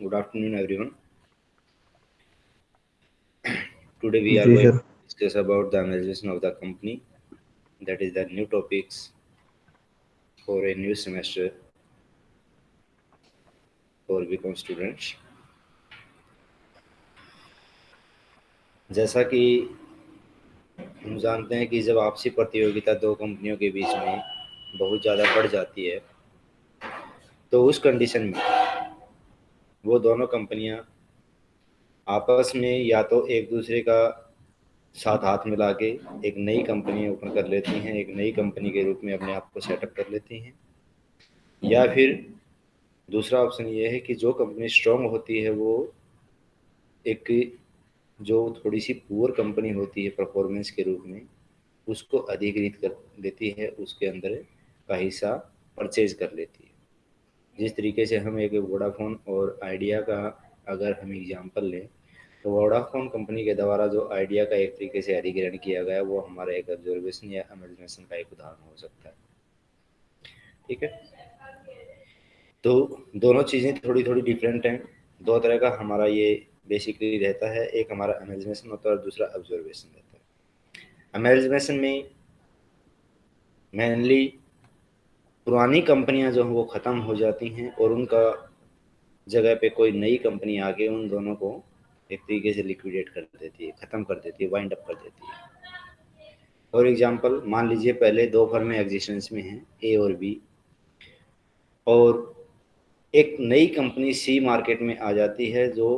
Good afternoon, everyone. Today we are going to discuss about the analysis of the company. That is the new topics for a new semester for BCom students. जैसा कि हम जानते हैं कि जब आपसी प्रतियोगिता दो कंपनियों के बीच में बहुत ज़्यादा बढ़ जाती है तो उस कंडीशन में वो दोनों कंपनियाँ आपस में या तो एक दूसरे का साथ हाथ मिला के एक नई कंपनी ओपन कर लेती हैं, एक नई कंपनी के रूप में अपने आप को सेटअप कर लेती हैं। या फिर दूसरा ऑप्शन ये है कि जो कंपनी स्ट्रॉन्ग होती है, वो एक जो थोड़ी सी पुअर कंपनी होती है परफॉर्मेंस के रूप में, उसको अधिकृत कर देती है, उसके अंदर का हिस्सा परचेज कर लेती है। जिस तरीके से हम एक वोडाफोन और आइडिया का अगर हम एग्जांपल लें तो वोडाफोन कंपनी के द्वारा जो आइडिया का एक तरीके से अधिग्रहण किया गया, वो हमारा एक ऑब्जर्वेशन या इमेजिनेशन का एक उदाहरण हो सकता है। ठीक है? तो दोनों चीज़ें थोड़ी थोड़ी डिफरेंट हैं। दो तरह का हमारा ये बेसिकली रहता है, एक हमारा इमेजिनेशन होता है और दूसरा ऑब्जर्वेशन रहता है। इमेजिनेशन में मेनली पुरानी कंपनियाँ जो हैं वो ख़त्म हो जाती हैं और उनका जगह पे कोई नई कंपनी आके उन दोनों को एक तरीके से लिक्विडेट कर देती है, ख़त्म कर देती है वाइंड अप कर देती है। फॉर एग्जांपल मान लीजिए पहले दो फर्म एग्जिस्टेंस में हैं ए और बी और एक नई कंपनी सी मार्केट में आ जाती है जो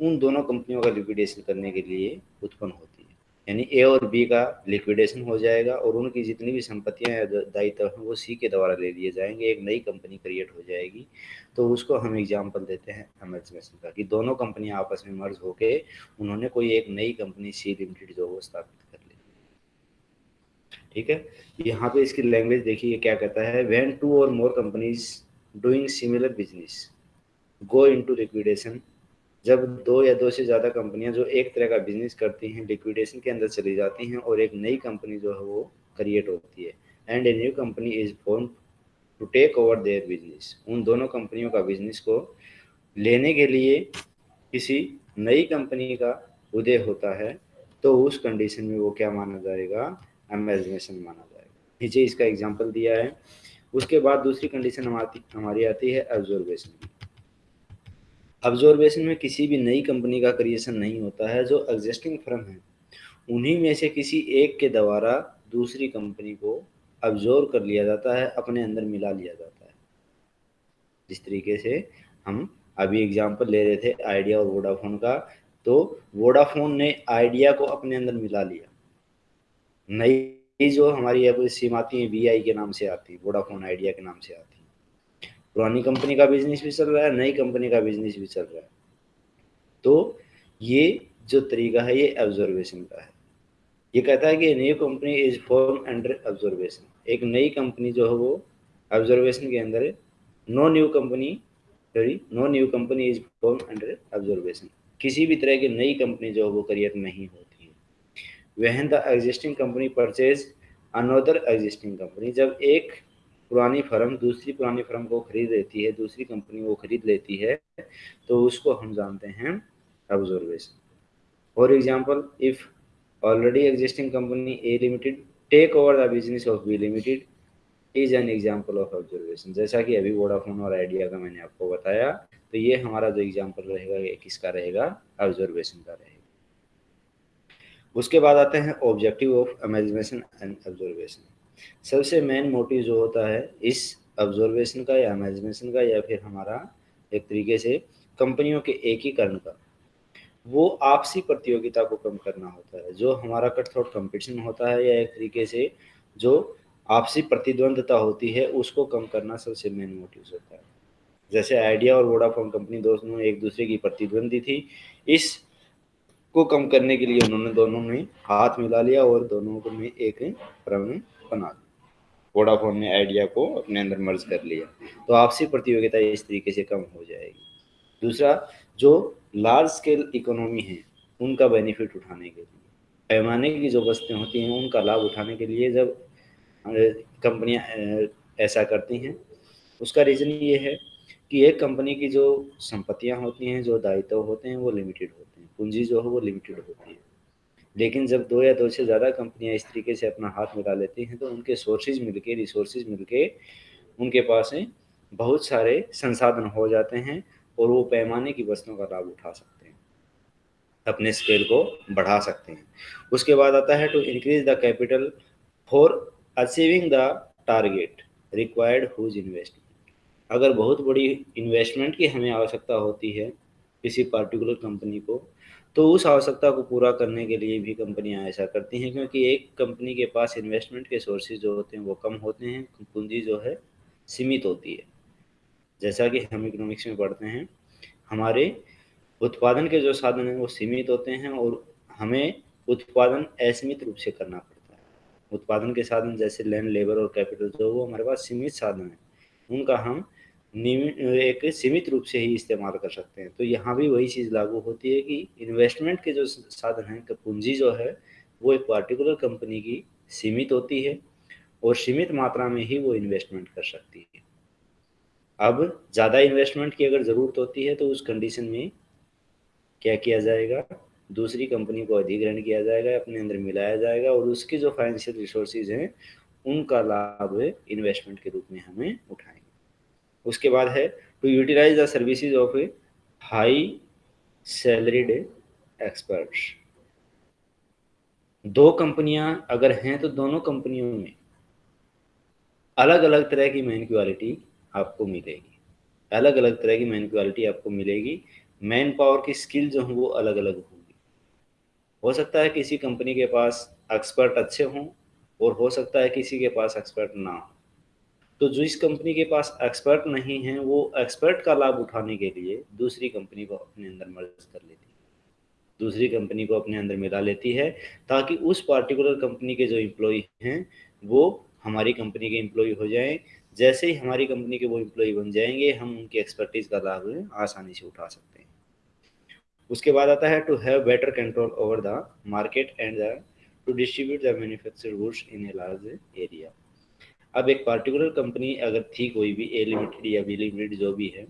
उन दोनों कंपनियों का लिक्विडेशन करने के लिए उत्पन्न होती यानी ए और बी का लिक्विडेशन हो जाएगा और उनकी जितनी भी संपत्तियाँ या दायित्व हैं, वो सी के द्वारा ले लिए जाएँगे। एक नई कंपनी क्रिएट हो जाएगी। तो उसको हम एग्ज़ाम्पल देते हैं एमएचमेसन का कि दोनों कंपनियाँ आपस में मर्ज होके उन्होंने कोई एक नई कंपनी सी लिमिटेड जो वो स्थापित कर ली। ठीक है? यहाँ पे इसकी लैंग्वेज देखिए क्या कहता है। वेन टू और more companies doing similar business go into liquidation जब दो या दो से ज़्यादा कंपनियाँ जो एक तरह का बिज़नेस करती हैं लिक्विडेशन के अंदर चली जाती हैं और एक नई कंपनी जो है वो क्रिएट होती है। And a new company is form to take over their business उन दोनों कंपनियों का बिज़नेस को लेने के लिए किसी नई कंपनी का उदय होता है तो उस कंडीशन में वो क्या माना जाएगा? एमेजनेशन माना जाएगा। नीचे इसका एग्ज़ाम्पल दिया है। उसके बाद दूसरी कंडीशन हमारी हमारी आती है एब्जॉर्वेशन की ऑब्जर्वेशन में किसी भी नई कंपनी का क्रिएशन नहीं होता है, जो एग्जिस्टिंग फर्म है। उन्हीं में से किसी एक के द्वारा दूसरी कंपनी को ऑब्ज़र्व कर लिया जाता है, अपने अंदर मिला लिया जाता है। जिस तरीके से हम अभी एग्जांपल ले रहे थे आइडिया और वोडाफोन का तो वोडाफोन ने आइडिया को अपने अंदर मिला लिया। नई जो हमारी सिम आती है वीआई के नाम से आती है वोडाफोन आइडिया के नाम से आती। है पुरानी कंपनी का बिज़नेस भी चल रहा है, नई कंपनी का बिज़नेस भी चल रहा है। तो ये जो तरीका है, ये ऑब्जर्वेशन का है। ये कहता है कि new company is form under observation एक नई कंपनी जो है वो ऑब्जर्वेशन के अंदर है। No new company sorry no new company is form under observation किसी भी तरह की नई कंपनी जो है वो क्रिएट नहीं होती है। When the existing company purchase another existing company जब एक पुरानी फर्म दूसरी पुरानी फर्म को खरीद लेती है, दूसरी कंपनी को खरीद लेती है तो उसको हम जानते हैं observation for example if already existing company A limited take over the business of B limited is an example of observation जैसा कि अभी वोडाफोन और आइडिया का मैंने आपको बताया तो ये हमारा जो एग्ज़ाम्पल रहेगा, ये किसका रहेगा? ऑब्जर्वेशन का रहेगा. उसके बाद आते हैं objective of imagination and observation सबसे मेन मोटिव जो होता है इस ऑब्जर्वेशन का या इमेजिनेशन का या फिर हमारा एक तरीके से कंपनियों के एकीकरण का, वो आपसी प्रतियोगिता को कम करना होता है। जो हमारा कटथ्रोट कंपटीशन होता है या एक तरीके से जो आपसी प्रतिद्वंदता होती है, उसको कम करना सबसे मेन मोटिव होता है। जैसे आइडिया और वोडाफोन कंपनी दोनों एक दूसरे की प्रतिद्वंदी थी, इस को कम करने के लिए उन्होंने दोनों ने हाथ मिला लिया और दोनों को में एक बना दी। वोडाफोन ने आइडिया को अपने अंदर मर्ज कर लिया। तो आपसी प्रतियोगिता इस तरीके से कम हो जाएगी। दूसरा, जो लार्ज स्केल इकोनॉमी है, उनका बेनिफिट उठाने के लिए। पैमाने की जो वस्तुएँ होती हैं, उनका लाभ उठाने के लिए जब कंपनियाँ ऐसा करती हैं, उसका रीज़न ये है कि एक कंपनी की जो संपत्तियाँ होती हैं, जो दायित्व होते हैं, वो लिमिटेड होते हैं। पूंजी जो है, वो लिमिटेड होती है। लेकिन जब दो या दो से ज़्यादा कंपनियाँ इस तरीके से अपना हाथ मिला लेती हैं तो उनके सोर्सेज मिलके रिसोर्सेज मिलके उनके पास बहुत सारे संसाधन हो जाते हैं और वो पैमाने की वस्तुओं का लाभ उठा सकते हैं, अपने स्केल को बढ़ा सकते हैं। उसके बाद आता है to increase the capital for achieving the target required huge investment अगर बहुत बड़ी इन्वेस्टमेंट की हमें आवश्यकता होती है किसी पार्टिकुलर कंपनी को तो उस आवश्यकता को पूरा करने के लिए भी कंपनियाँ ऐसा करती हैं, क्योंकि एक कंपनी के पास इन्वेस्टमेंट के सोर्सेज जो होते हैं वो कम होते हैं, पूंजी जो है सीमित होती है। जैसा कि हम इकोनॉमिक्स में पढ़ते हैं, हमारे उत्पादन के जो साधन हैं वो सीमित होते हैं और हमें उत्पादन असीमित रूप से करना पड़ता है। उत्पादन के साधन जैसे लैंड लेबर और कैपिटल जो वो हमारे पास सीमित साधन है, उनका हम एक सीमित रूप से ही इस्तेमाल कर सकते हैं। तो यहाँ भी वही चीज़ लागू होती है कि इन्वेस्टमेंट के जो साधन हैं पूंजी जो है, वो एक पार्टिकुलर कंपनी की सीमित होती है और सीमित मात्रा में ही वो इन्वेस्टमेंट कर सकती है। अब ज़्यादा इन्वेस्टमेंट की अगर ज़रूरत होती है तो उस कंडीशन में क्या किया जाएगा? दूसरी कंपनी को अधिग्रहण किया जाएगा, अपने अंदर मिलाया जाएगा और उसके जो फाइनेंशियल रिसोर्सेज हैं, उनका लाभ इन्वेस्टमेंट के रूप में हमें उठाएँगे। उसके बाद है to utilise the services of a high salaried experts दो कंपनियाँ अगर हैं तो दोनों कंपनियों में अलग अलग तरह की मैन क्वालिटी आपको मिलेगी। अलग अलग तरह की मैन क्वालिटी आपको मिलेगी। मैन पावर की स्किल जो है वो अलग अलग होगी। हो सकता है किसी कंपनी के पास एक्सपर्ट अच्छे हों और हो सकता है किसी के पास एक्सपर्ट ना हो। तो जो इस कंपनी के पास एक्सपर्ट नहीं है, वो एक्सपर्ट का लाभ उठाने के लिए दूसरी कंपनी को अपने अंदर मर्ज कर लेती है। दूसरी कंपनी को अपने अंदर मिला लेती है, ताकि उस पार्टिकुलर कंपनी के जो एम्प्लॉय हैं, वो हमारी कंपनी के एम्प्लॉय हो जाएँ। जैसे ही हमारी कंपनी के वो एम्प्लॉय बन जाएँगे, हम उनकी एक्सपर्टीज का लाभ आसानी से उठा सकते हैं। उसके बाद आता है to have better control over the market and the to distribute the manufactured goods in a large area अब एक पर्टिकुलर कंपनी अगर थी कोई भी ए लिमिटेड या बी लिमिटेड जो भी है,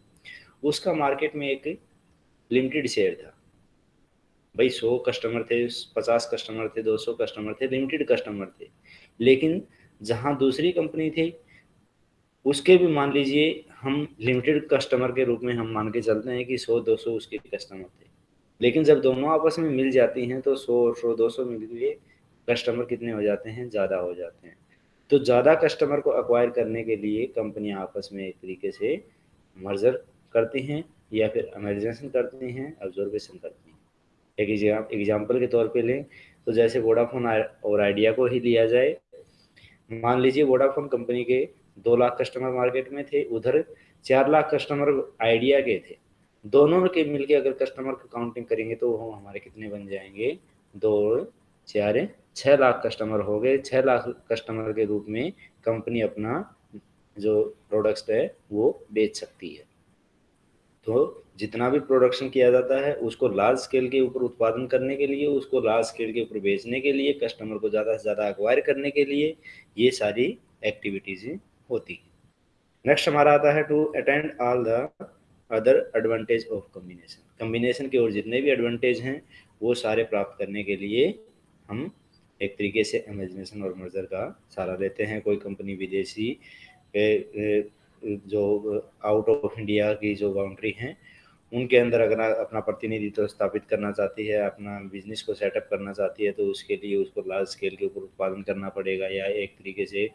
उसका मार्केट में एक लिमिटेड शेयर था। भाई सौ कस्टमर थे, पचास कस्टमर थे, दो सौ कस्टमर थे लिमिटेड कस्टमर थे। लेकिन जहाँ दूसरी कंपनी थी, उसके भी मान लीजिए, हम लिमिटेड कस्टमर के रूप में हम मान के चलते हैं कि सौ, दो सौ उसके कस्टमर थे। लेकिन जब दोनों आपस में मिल जाती हैं तो सौ और सौ, दो सौ मिल के कस्टमर कितने हो जाते हैं? ज़्यादा हो जाते हैं। तो ज़्यादा कस्टमर को अक्वायर करने के लिए कंपनियाँ आपस में एक तरीके से मर्जर करती हैं या फिर अमेरिजेशन करती हैं ऑब्जर्वेशन करती हैं। एक एग्ज़ाम्पल के तौर पे लें तो जैसे वोडाफोन और आइडिया को ही लिया जाए। मान लीजिए वोडाफोन कंपनी के दो लाख कस्टमर मार्केट में थे, उधर चार लाख कस्टमर आइडिया के थे। दोनों के मिलके अगर कस्टमर का काउंटिंग करेंगे तो वो हमारे कितने बन जाएँगे? दो चार छः लाख कस्टमर हो गए। छः लाख कस्टमर के रूप में कंपनी अपना जो प्रोडक्ट्स है, वो बेच सकती है। तो जितना भी प्रोडक्शन किया जाता है, उसको लार्ज स्केल के ऊपर उत्पादन करने के लिए, उसको लार्ज स्केल के ऊपर बेचने के लिए कस्टमर को ज़्यादा से ज़्यादा अक्वायर करने के लिए ये सारी एक्टिविटीज़ होती हैं। नेक्स्ट हमारा आता है to attend all the other advantage of combination combination के और जितने भी एडवांटेज हैं, वो सारे प्राप्त करने के लिए हम एक तरीके से इमेजिनेशन और मर्जर का सहारा लेते हैं। कोई कंपनी विदेशी जो आउट ऑफ़ इंडिया की जो बाउंड्री हैं, उनके अंदर अगर अपना प्रतिनिधित्व स्थापित करना चाहती है, अपना बिज़नेस को सेटअप करना चाहती है तो उसके लिए उसको लार्ज स्केल के ऊपर उत्पादन करना पड़ेगा। या एक तरीके से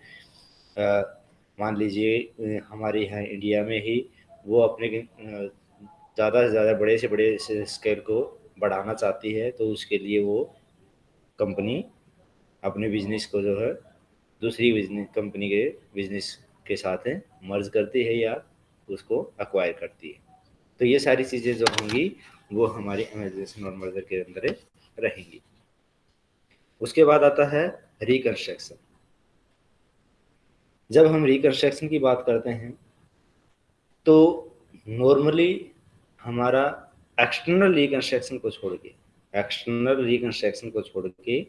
मान लीजिए हमारे यहाँ इंडिया में ही वो अपने ज़्यादा से ज़्यादा बड़े से बड़े स्केल को बढ़ाना चाहती है तो उसके लिए वो कंपनी अपने बिज़नेस को जो है, दूसरी बिज़नेस कंपनी के बिज़नेस के साथ है मर्ज करती है या उसको अक्वायर करती है। तो ये सारी चीज़ें जो होंगी, वो हमारे एमेजेशन और मर्जर के अंदर रहेंगी। उसके बाद आता है रिकन्स्ट्रक्शन जब हम रिकन्स्ट्रक्शन की बात करते हैं तो नॉर्मली हमारा एक्सटर्नल रिकन्स्ट्रक्शन को छोड़ के एक्सटर्नल रिकन्स्ट्रक्शन को छोड़ के,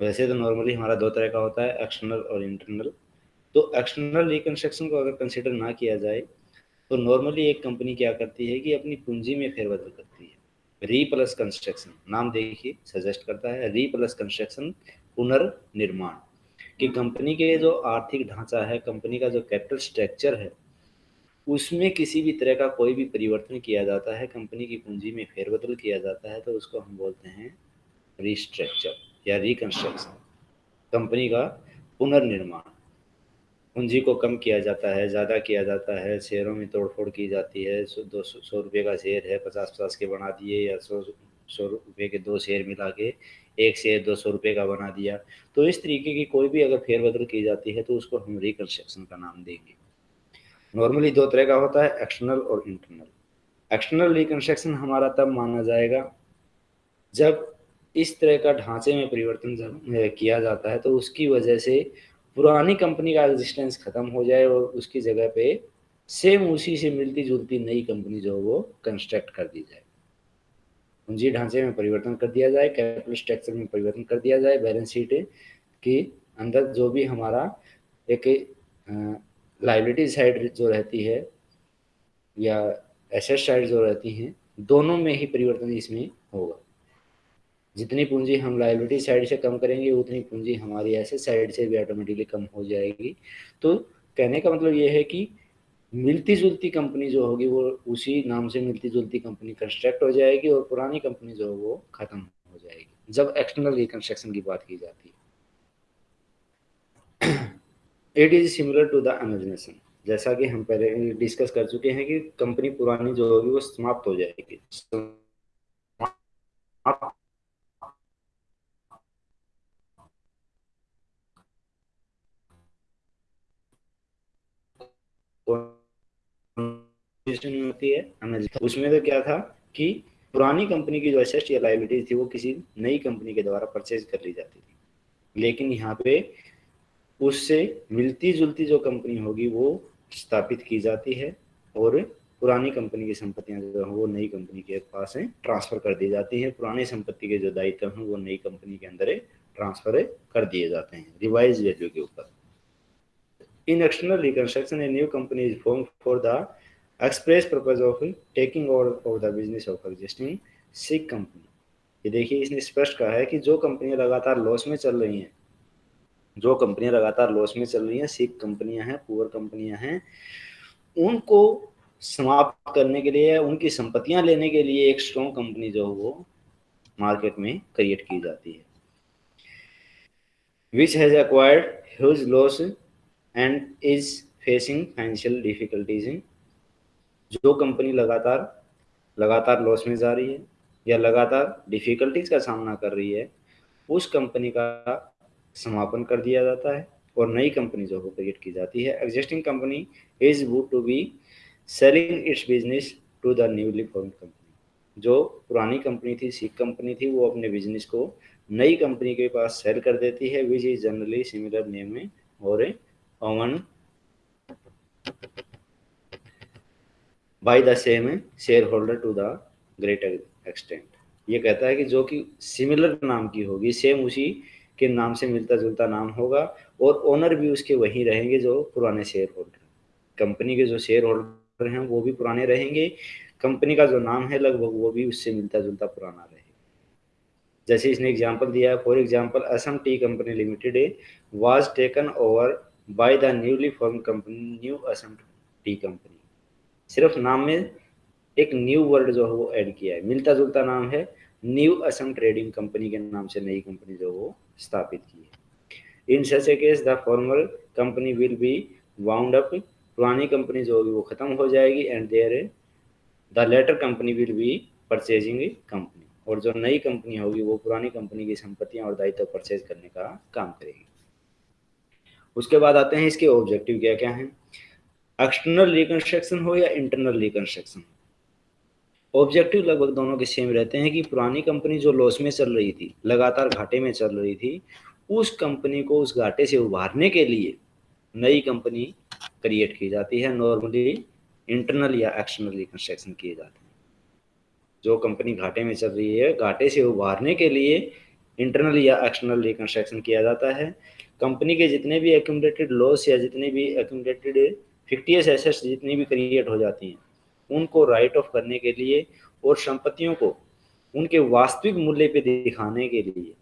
वैसे तो नॉर्मली हमारा दो तरह का होता है एक्सटर्नल और इंटरनल तो एक्सटर्नल रिकन्स्ट्रक्शन को अगर कंसिडर ना किया जाए तो नॉर्मली एक कंपनी क्या करती है कि अपनी पूंजी में फेरबदल करती है। री प्लस कंस्ट्रक्शन नाम देखिए सजेस्ट करता है री प्लस कंस्ट्रक्शन पुनर्निर्माण। कि कंपनी के जो आर्थिक ढांचा है कंपनी का जो कैपिटल स्ट्रक्चर है उसमें किसी भी तरह का कोई भी परिवर्तन किया जाता है, कंपनी की पूंजी में फेरबदल किया जाता है तो उसको हम बोलते हैं रिस्ट्रक्चर या रिकंस्ट्रक्शन कंपनी का पुनर्निर्माण। पूंजी को कम किया जाता है, ज़्यादा किया जाता है, शेयरों में तोड़फोड़ की जाती है, सौ, दो सौ रुपये का शेयर है पचास पचास के बना दिए या सौ सौ रुपये के दो शेयर मिला के एक शेयर दो सौ रुपये का बना दिया। तो इस तरीके की कोई भी अगर फेरबदल की जाती है तो उसको हम रिकन्स्ट्रक्शन का नाम देंगे। नॉर्मली दो तरह का होता है एक्सटर्नल और इंटरनल एक्सटर्नल रिकन्स्ट्रक्शन हमारा तब माना जाएगा जब इस तरह का ढांचे में परिवर्तन किया जाता है तो उसकी वजह से पुरानी कंपनी का एग्जिस्टेंस खत्म हो जाए और उसकी जगह पे सेम उसी से मिलती जुलती नई कंपनी जो वो कंस्ट्रक्ट कर दी जाए। पूंजी ढांचे में परिवर्तन कर दिया जाए कैपिटल स्ट्रक्चर में परिवर्तन कर दिया जाए बैलेंस शीट के अंदर जो भी हमारा एक लाइबिलिटी साइड जो रहती है या एसेट साइड जो रहती हैं, दोनों में ही परिवर्तन इसमें होगा। जितनी पूंजी हम लाइबिलिटी साइड से कम करेंगे, उतनी पूंजी हमारी एसेट साइड से भी ऑटोमेटिकली कम हो जाएगी। तो कहने का मतलब ये है कि मिलती जुलती कंपनी जो होगी, वो उसी नाम से मिलती जुलती कंपनी कंस्ट्रक्ट हो जाएगी और पुरानी कंपनी जो है वो खत्म हो जाएगी। जब एक्सटर्नल रिकंस्ट्रक्शन की बात की जाती है। It is similar to the imagination जैसा कि हम पहले डिस्कस कर चुके हैं कि कंपनी पुरानी जो होगी वो समाप्त हो जाएगी। होती है उसमें तो क्या था कि पुरानी कंपनी की जो एसेट या लाइबिलिटी थी वो किसी नई कंपनी के द्वारा परचेज कर ली जाती थी। लेकिन यहाँ पे उससे मिलती जुलती जो कंपनी होगी, वो स्थापित की जाती है और पुरानी कंपनी की संपत्तियाँ जो है, वो नई कंपनी के पास है, ट्रांसफ़र कर दी जाती है। पुरानी संपत्ति के जो दायित्व हैं, वो नई कंपनी के अंदर ट्रांसफ़र कर दिए जाते हैं रिवाइज वैल्यू के ऊपर। In external reconstruction a new company is form for the express purpose of taking over of the business of existing sick company ये देखिए, इसने स्पष्ट कहा है कि जो कंपनियाँ लगातार लॉस में चल रही हैं जो कंपनियाँ लगातार लॉस में चल रही हैं सिक कंपनियाँ हैं पुअर कंपनियाँ हैं, उनको समाप्त करने के लिए, उनकी संपत्तियाँ लेने के लिए एक स्ट्रॉन्ग कंपनी जो वो मार्केट में क्रिएट की जाती है। Which has acquired huge loss and is facing financial difficulties in जो कंपनी लगातार लगातार लॉस में जा रही है या लगातार डिफिकल्टीज का सामना कर रही है, उस कंपनी का समापन कर दिया जाता है और नई कंपनी जो है क्रिएट की जाती है। Existing company is would to be selling its business to the newly form company जो पुरानी कंपनी थी सीख कंपनी थी, वो अपने बिज़नेस को नई कंपनी के पास सेल कर देती है which is generally similar name में और owned by the same share holder to the greater extent ये कहता है कि जो कि सिमिलर नाम की होगी सेम उसी के नाम से मिलता जुलता नाम होगा और ओनर भी उसके वही रहेंगे जो पुराने शेयर होल्डर कंपनी के जो शेयर होल्डर हैं, वो भी पुराने रहेंगे। कंपनी का जो नाम है लगभग, वो भी उससे मिलता जुलता पुराना रहेगा। जैसे इसने एग्ज़ाम्पल दिया है for example Assam tea company limited was taken over by the newly form company new Assam tea company सिर्फ़ नाम में एक न्यू वर्ड जो है, वो ऐड किया है। मिलता जुलता नाम है न्यू असम ट्रेडिंग कंपनी के नाम से नई कंपनी जो वो स्थापित की। है in such a case the formal company will be wound up पुरानी कंपनी जो होगी वो खत्म हो जाएगी and there the latter company will be purchasing company और जो नई कंपनी होगी वो पुरानी कंपनी की संपत्तियाँ और दायित्व परचेज करने का काम करेगी। उसके बाद आते हैं इसके ऑब्जेक्टिव क्या क्या हैं? एक्सटर्नल रिकंस्ट्रक्शन हो या इंटरनल रिकंस्ट्रक्शन ऑब्जेक्टिव लगभग दोनों के सेम रहते हैं कि पुरानी कंपनी जो लॉस में चल रही थी, लगातार घाटे में चल रही थी, उस कंपनी को उस घाटे से उभारने के लिए नई कंपनी क्रिएट की जाती है नॉर्मली इंटरनल या एक्सटर्नल रिकंस्ट्रक्शन किए जाते हैं। जो कंपनी घाटे में चल रही है, घाटे से उभारने के लिए इंटरनल या एक्सटर्नल रिकंस्ट्रक्शन किया जाता है। कंपनी के जितने भी एक्यूमलेटेड लॉस या जितने भी एक्यूमलेटेड फिक्टियस एसेट्स जितनी भी क्रिएट हो जाती हैं उनको राइट ऑफ़ करने के लिए और संपत्तियों को उनके वास्तविक मूल्य पे दिखाने के लिए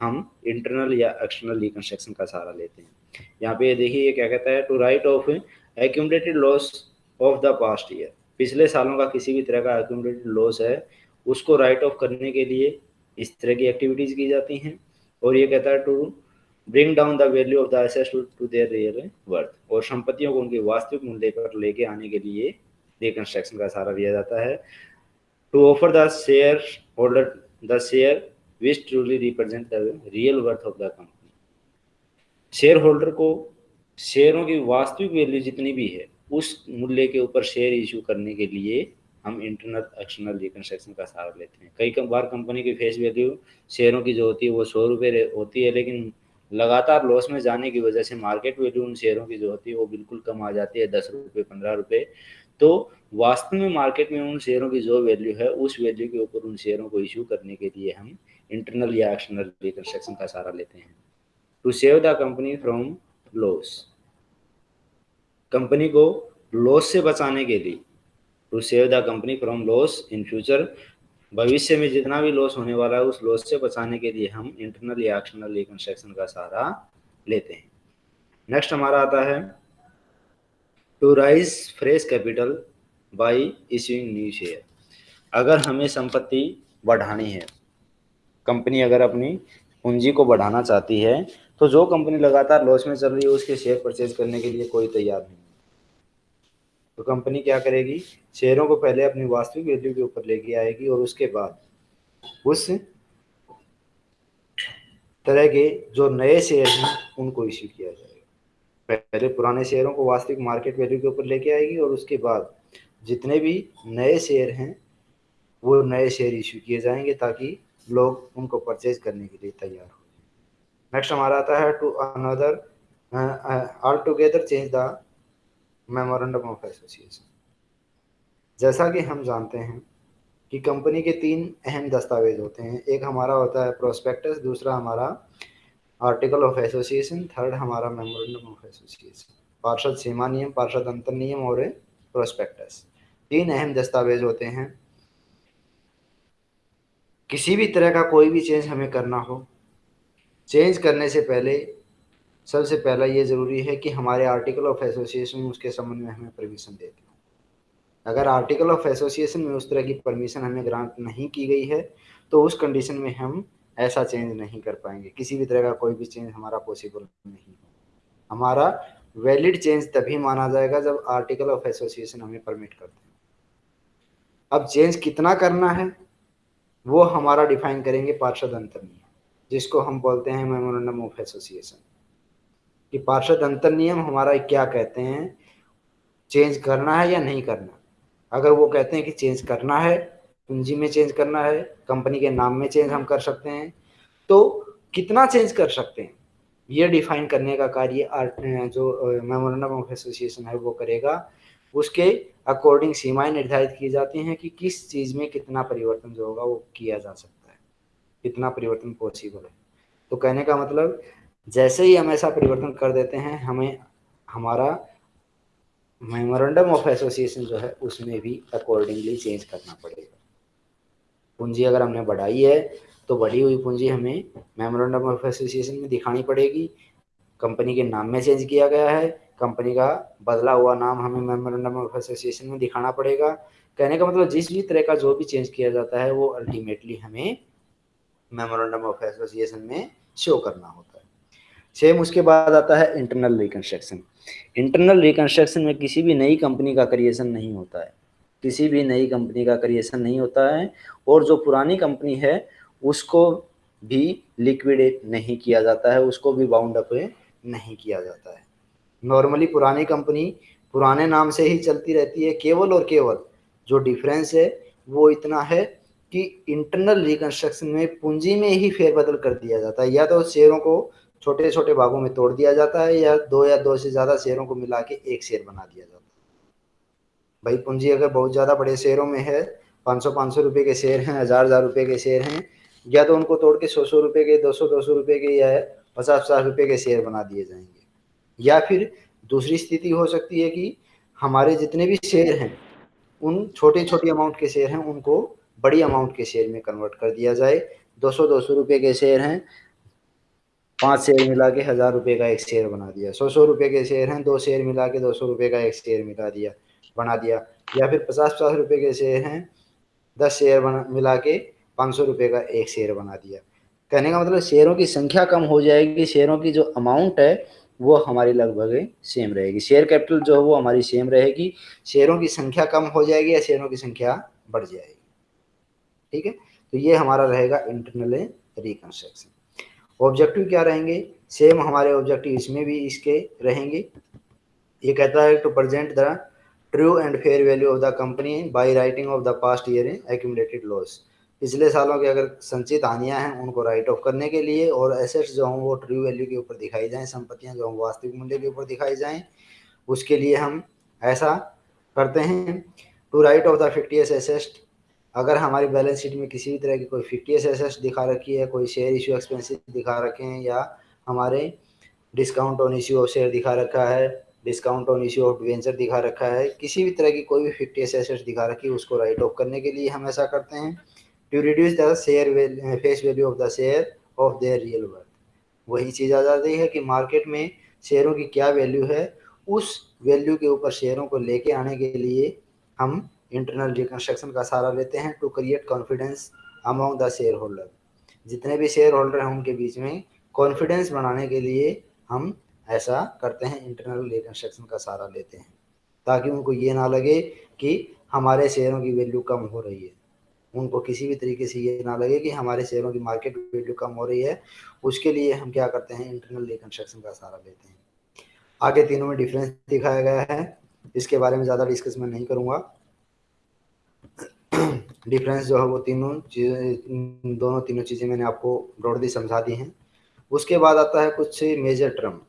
हम इंटरनल या एक्सटर्नल रिकंस्ट्रक्शन का सहारा लेते हैं। यहाँ पे देखिए, ये क्या कहता है? To write off accumulated loss of the past year पिछले सालों का किसी भी तरह का एक्यूमलेटेड लॉस है, उसको राइट ऑफ़ करने के लिए इस तरह की एक्टिविटीज़ की जाती हैं। और ये कहता है to bring down the value of the assets to their real worth और संपत्तियों को उनके वास्तविक मूल्य पर लेके आने के लिए रिकंस्ट्रक्शन का सहारा दिया जाता है। To offer the share holder the share which truly represent the real worth of the company share holder को शेयरों की वास्तविक वैल्यू जितनी भी है, उस मूल्य के ऊपर शेयर इशू करने के लिए हम इंटरनल एक्सटर्नल रिकन्स्ट्रक्शन का सहारा लेते हैं। कई बार कंपनी की फेस वैल्यू शेयरों की जो होती है, वो सौ रुपये होती है, लेकिन लगातार लॉस में जाने की वजह से मार्केट वैल्यू उन शेयरों की जो होती है, वो बिल्कुल कम आ जाती है, दस रुपये पंद्रह रुपये तो वास्तव में मार्केट में उन शेयरों की जो वैल्यू है, उस वैल्यू के ऊपर उन शेयरों को इशू करने के लिए हम इंटरनल या एक्सटर्नल रिकन्स्ट्रक्शन का सहारा लेते हैं। To save the company from loss company को लॉस से बचाने के लिए to save the company from loss in future भविष्य में जितना भी लॉस होने वाला है, उस लॉस से बचाने के लिए हम इंटरनल या एक्सटर्नल रिकंस्ट्रक्शन का सहारा लेते हैं। नेक्स्ट हमारा आता है to raise fresh capital by issuing new share अगर हमें संपत्ति बढ़ानी है कंपनी अगर अपनी पूंजी को बढ़ाना चाहती है तो जो कंपनी लगातार लॉस में चल रही है, उसके शेयर परचेज करने के लिए कोई तैयार नहीं तो कंपनी क्या करेगी? शेयरों को पहले अपनी वास्तविक वैल्यू के ऊपर लेके आएगी और उसके बाद उस तरह के जो नए शेयर हैं, उनको इश्यू किया जाएगा। पहले पुराने शेयरों को वास्तविक मार्केट वैल्यू के ऊपर लेके आएगी और उसके बाद जितने भी नए शेयर हैं, वो नए शेयर इश्यू किए जाएँगे ताकि लोग उनको परचेज करने के लिए तैयार हो नेक्स्ट हमारा आता है to another altogether change the memorandum of association जैसा कि हम जानते हैं कि कंपनी के तीन अहम दस्तावेज़ होते हैं। एक हमारा होता है प्रोस्पेक्टस दूसरा हमारा आर्टिकल ऑफ़ एसोसिएशन, थर्ड हमारा मेमोरेंडम ऑफ़ एसोसिएशन। पार्षद सीमा नियम, पार्षद अंतर नियम और प्रोस्पेक्टस तीन अहम दस्तावेज़ होते हैं। किसी भी तरह का कोई भी चेंज हमें करना हो। चेंज करने से पहले, सबसे पहला ये ज़रूरी है कि हमारे आर्टिकल ऑफ़ एसोसिएशन उसके संबंध में हमें परमिशन देते हो अगर आर्टिकल ऑफ़ एसोसिएशन में उस तरह की परमिशन हमें ग्रांट नहीं की गई है तो उस कंडीशन में हम ऐसा चेंज नहीं कर पाएँगे। किसी भी तरह का कोई भी चेंज हमारा पॉसिबल नहीं हमारा वैलिड चेंज तभी माना जाएगा जब आर्टिकल ऑफ़ एसोसिएशन हमें परमिट करते हैं। अब चेंज कितना करना है, वो हमारा डिफाइन करेंगे पार्षद अंतर नियम जिसको हम बोलते हैं मेमोरेंडम ऑफ़ एसोसिएशन कि पार्षद अंतर नियम हमारा क्या कहते हैं चेंज करना है या नहीं करना अगर वो कहते हैं कि चेंज करना है पूंजी में चेंज करना है कंपनी के नाम में चेंज हम कर सकते हैं। तो कितना चेंज कर सकते हैं? ये डिफाइन करने का कार्य जो मेमोरेंडम ऑफ़ एसोसिएशन है वो करेगा। उसके अकॉर्डिंग सीमाएँ निर्धारित की जाती हैं कि किस चीज़ में कितना परिवर्तन जो होगा वो किया जा सकता है। कितना परिवर्तन पॉसिबल है। तो कहने का मतलब जैसे ही हम ऐसा परिवर्तन कर देते हैं, हमें हमारा मेमोरेंडम ऑफ़ एसोसिएशन जो है, उसमें भी अकॉर्डिंगली चेंज करना पड़ेगा। पूंजी अगर हमने बढ़ाई है तो बढ़ी हुई पूंजी हमें मेमोरेंडम ऑफ़ एसोसिएशन में दिखानी पड़ेगी। कंपनी के नाम में चेंज किया गया है। कंपनी का बदला हुआ नाम हमें मेमोरेंडम ऑफ़ एसोसिएशन में दिखाना पड़ेगा। कहने का मतलब जिस भी तरह का जो भी चेंज किया जाता है, वो अल्टीमेटली हमें मेमोरेंडम ऑफ़ एसोसिएशन में शो करना होता है। सेम उसके बाद आता है इंटरनल रिकन्स्ट्रक्शन इंटरनल रिकन्स्ट्रक्शन में किसी भी नई कंपनी का क्रिएशन नहीं होता है। किसी भी नई कंपनी का क्रिएशन नहीं होता है और जो पुरानी कंपनी है, उसको भी लिक्विडेट नहीं किया जाता है, उसको भी बाउंड अप नहीं किया जाता है। नॉर्मली पुरानी कंपनी पुराने नाम से ही चलती रहती है, केवल और केवल जो डिफरेंस है, वो इतना है कि इंटरनल रिकन्स्ट्रक्शन में पूंजी में ही फेरबदल कर दिया जाता है। या तो शेयरों को छोटे छोटे भागों में तोड़ दिया जाता है, या दो या दो से ज़्यादा शेयरों को मिला के एक शेयर बना दिया जाता है। भाई पूंजी अगर बहुत ज़्यादा बड़े शेयरों में है, पाँच सौ पाँच सौ रुपये के शेयर हैं हज़ार हज़ार रुपये के शेयर हैं, या तो उनको तोड़ के सौ सौ रुपये के, दो सौ दो सौ रुपये के या पचास पचास रुपये के शेयर बना दिए जाएँगे। या फिर दूसरी स्थिति हो सकती है कि हमारे जितने भी शेयर हैं, उन छोटे छोटे अमाउंट के शेयर हैं, उनको बड़ी अमाउंट के शेयर में कन्वर्ट कर दिया जाए। दो सौ दो सौ रुपये के शेयर हैं, पाँच शेयर मिला के हज़ार रुपये का एक शेयर बना दिया सौ सौ रुपये के शेयर हैं, दो शेयर मिला के दो सौ रुपये का एक शेयर मिला दिया। बना दिया। या फिर पचास पचास रुपये के शेयर हैं, दस शेयर बना मिला के पाँच सौ रुपये का एक शेयर बना दिया। कहने का मतलब शेयरों की संख्या कम हो जाएगी, शेयरों की जो अमाउंट है, वो हमारी लगभग सेम रहेगी। शेयर कैपिटल जो है, वो हमारी सेम रहेगी। शेयरों की संख्या कम हो जाएगी या शेयरों की संख्या बढ़ जाएगी। ठीक है? तो ये हमारा रहेगा इंटरनल रिकंस्ट्रक्शन ऑब्जेक्टिव क्या रहेंगे? सेम हमारे ऑब्जेक्टिव इसमें भी इसके रहेंगे। ये कहता है to present the true and fair value of the company by writing off the past year accumulated loss. पिछले सालों के अगर संचित हानियाँ हैं, उनको राइट ऑफ़ करने के लिए और एसेट्स जो हों, वो ट्रू वैल्यू के ऊपर दिखाई जाएँ, संपत्तियाँ जो हों, वास्तविक मूल्य के ऊपर दिखाई जाएँ, उसके लिए हम ऐसा करते हैं to write off the fictitious asset अगर हमारी बैलेंस शीट में किसी भी तरह की कोई फिफ्टियस एसेट्स दिखा रखी है, कोई शेयर इशू एक्सपेंसिव दिखा रखे हैं या हमारे discount on issue of share दिखा रखा है discount on issue of debenture दिखा रखा है। किसी भी तरह की कोई भी फिफ्टियस एसेट्स दिखा रखी है, उसको राइट ऑफ़ करने के लिए हम ऐसा करते हैं। To reduce the share face value of the share of their real worth वही चीज़ आ जाती है कि मार्केट में शेयरों की क्या वैल्यू है, उस वैल्यू के ऊपर शेयरों को लेके आने के लिए हम इंटरनल रिकन्स्ट्रक्शन का सहारा लेते हैं to create confidence among the share holder जितने भी शेयर होल्डर हैं, उनके बीच में कॉन्फिडेंस बनाने के लिए हम ऐसा करते हैं इंटरनल रिकन्स्ट्रक्शन का सहारा लेते हैं, ताकि उनको ये ना लगे कि हमारे शेयरों की वैल्यू कम हो रही है। उनको किसी भी तरीके से ये ना लगे कि हमारे शेयरों की मार्केट वैल्यू कम हो रही है। उसके लिए हम क्या करते हैं इंटरनल रिकन्स्ट्रक्शन का सहारा लेते हैं। आगे तीनों में डिफरेंस दिखाया गया है। इसके बारे में ज़्यादा डिस्कस मैं नहीं करूँगा। डिफरेंस जो है वो तीनों चीज़ें, दोनों तीनों चीज़ें मैंने आपको ब्रॉडली समझा दी हैं। उसके बाद आता है कुछ मेजर टर्म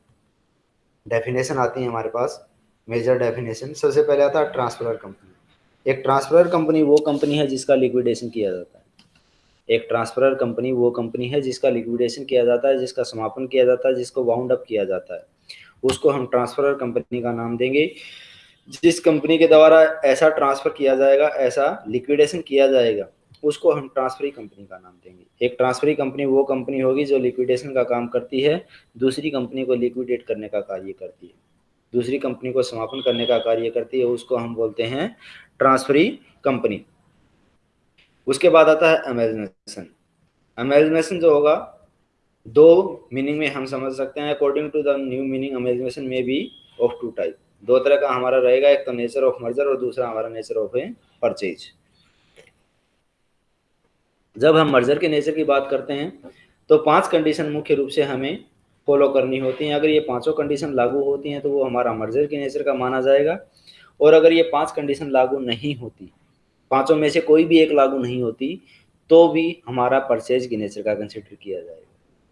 डेफिनेशन आती है हमारे पास मेजर डेफिनेशन सबसे पहले आता है ट्रांसफ़र कंपनी एक ट्रांसफ़र कंपनी वो कंपनी है जिसका लिक्विडेशन किया जाता है। एक ट्रांसफ़र कंपनी वो कंपनी है जिसका लिक्विडेशन किया जाता है, जिसका समापन किया जाता है, जिसको वाउंड अप किया जाता है। उसको हम ट्रांसफ़र कंपनी का नाम देंगे। जिस कंपनी के द्वारा ऐसा ट्रांसफ़र किया जाएगा, ऐसा लिक्विडेशन किया जाएगा उसको हम ट्रांसफरी कंपनी का नाम देंगे। एक ट्रांसफरी कंपनी वो कंपनी होगी जो लिक्विडेशन का काम करती है, दूसरी कंपनी को लिक्विडेट करने का कार्य करती है। दूसरी कंपनी को समापन करने का कार्य करती है, उसको हम बोलते हैं ट्रांसफरी कंपनी उसके बाद आता है अमेजनेशन अमेजनेशन जो होगा, दो मीनिंग में हम समझ सकते हैं। According to the new meaning amalgamation में बी ऑफ़ टू टाइप दो तरह का हमारा रहेगा, एक तो नेचर ऑफ़ मर्जर और दूसरा हमारा नेचर ऑफ़ परचेज जब हम मर्जर के नेचर की बात करते हैं तो पाँच कंडीशन मुख्य रूप से हमें फॉलो करनी होती हैं। अगर ये पाँचों कंडीशन लागू होती हैं तो वो हमारा मर्जर के नेचर का माना जाएगा। और अगर ये पाँच कंडीशन लागू नहीं होती, पाँचों में से कोई भी एक लागू नहीं होती तो भी हमारा परचेज की नेचर का कंसिडर किया जाएगा।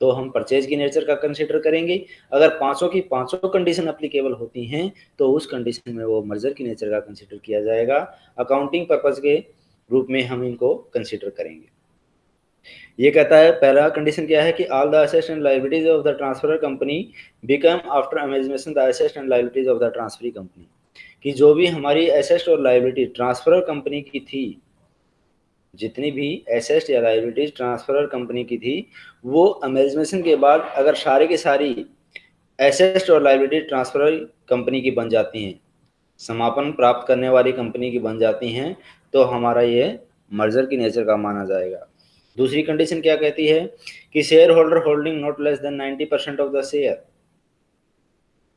तो हम परचेज की नेचर का कंसिडर करेंगे। अगर पाँचों की पाँचों कंडीशन अप्लीकेबल होती हैं तो उस कंडीशन में वो मर्जर की नेचर का कंसिडर किया जाएगा। अकाउंटिंग पर्पज के रूप में हम इनको कंसिडर करेंगे। ये कहता है, पहला कंडीशन क्या है कि all the assets and liabilities of the transfer company become after amalgamation the assets and liabilities of the transferee company कि जो भी हमारी एसेस्ट और लाइबिलिटी ट्रांसफ़र कंपनी की थी, जितनी भी एसेस्ट या लाइबिलिटीज ट्रांसफ़र कंपनी की थी, वो अमेजमेशन के बाद अगर सारी की सारी एसेस्ट और लाइबिलिटी ट्रांसफ़र कंपनी की बन जाती हैं, समापन प्राप्त करने वाली कंपनी की बन जाती हैं तो हमारा ये मर्जर की नेचर का माना जाएगा। दूसरी कंडीशन क्या कहती है कि share holder holding not less than 90 percent of the share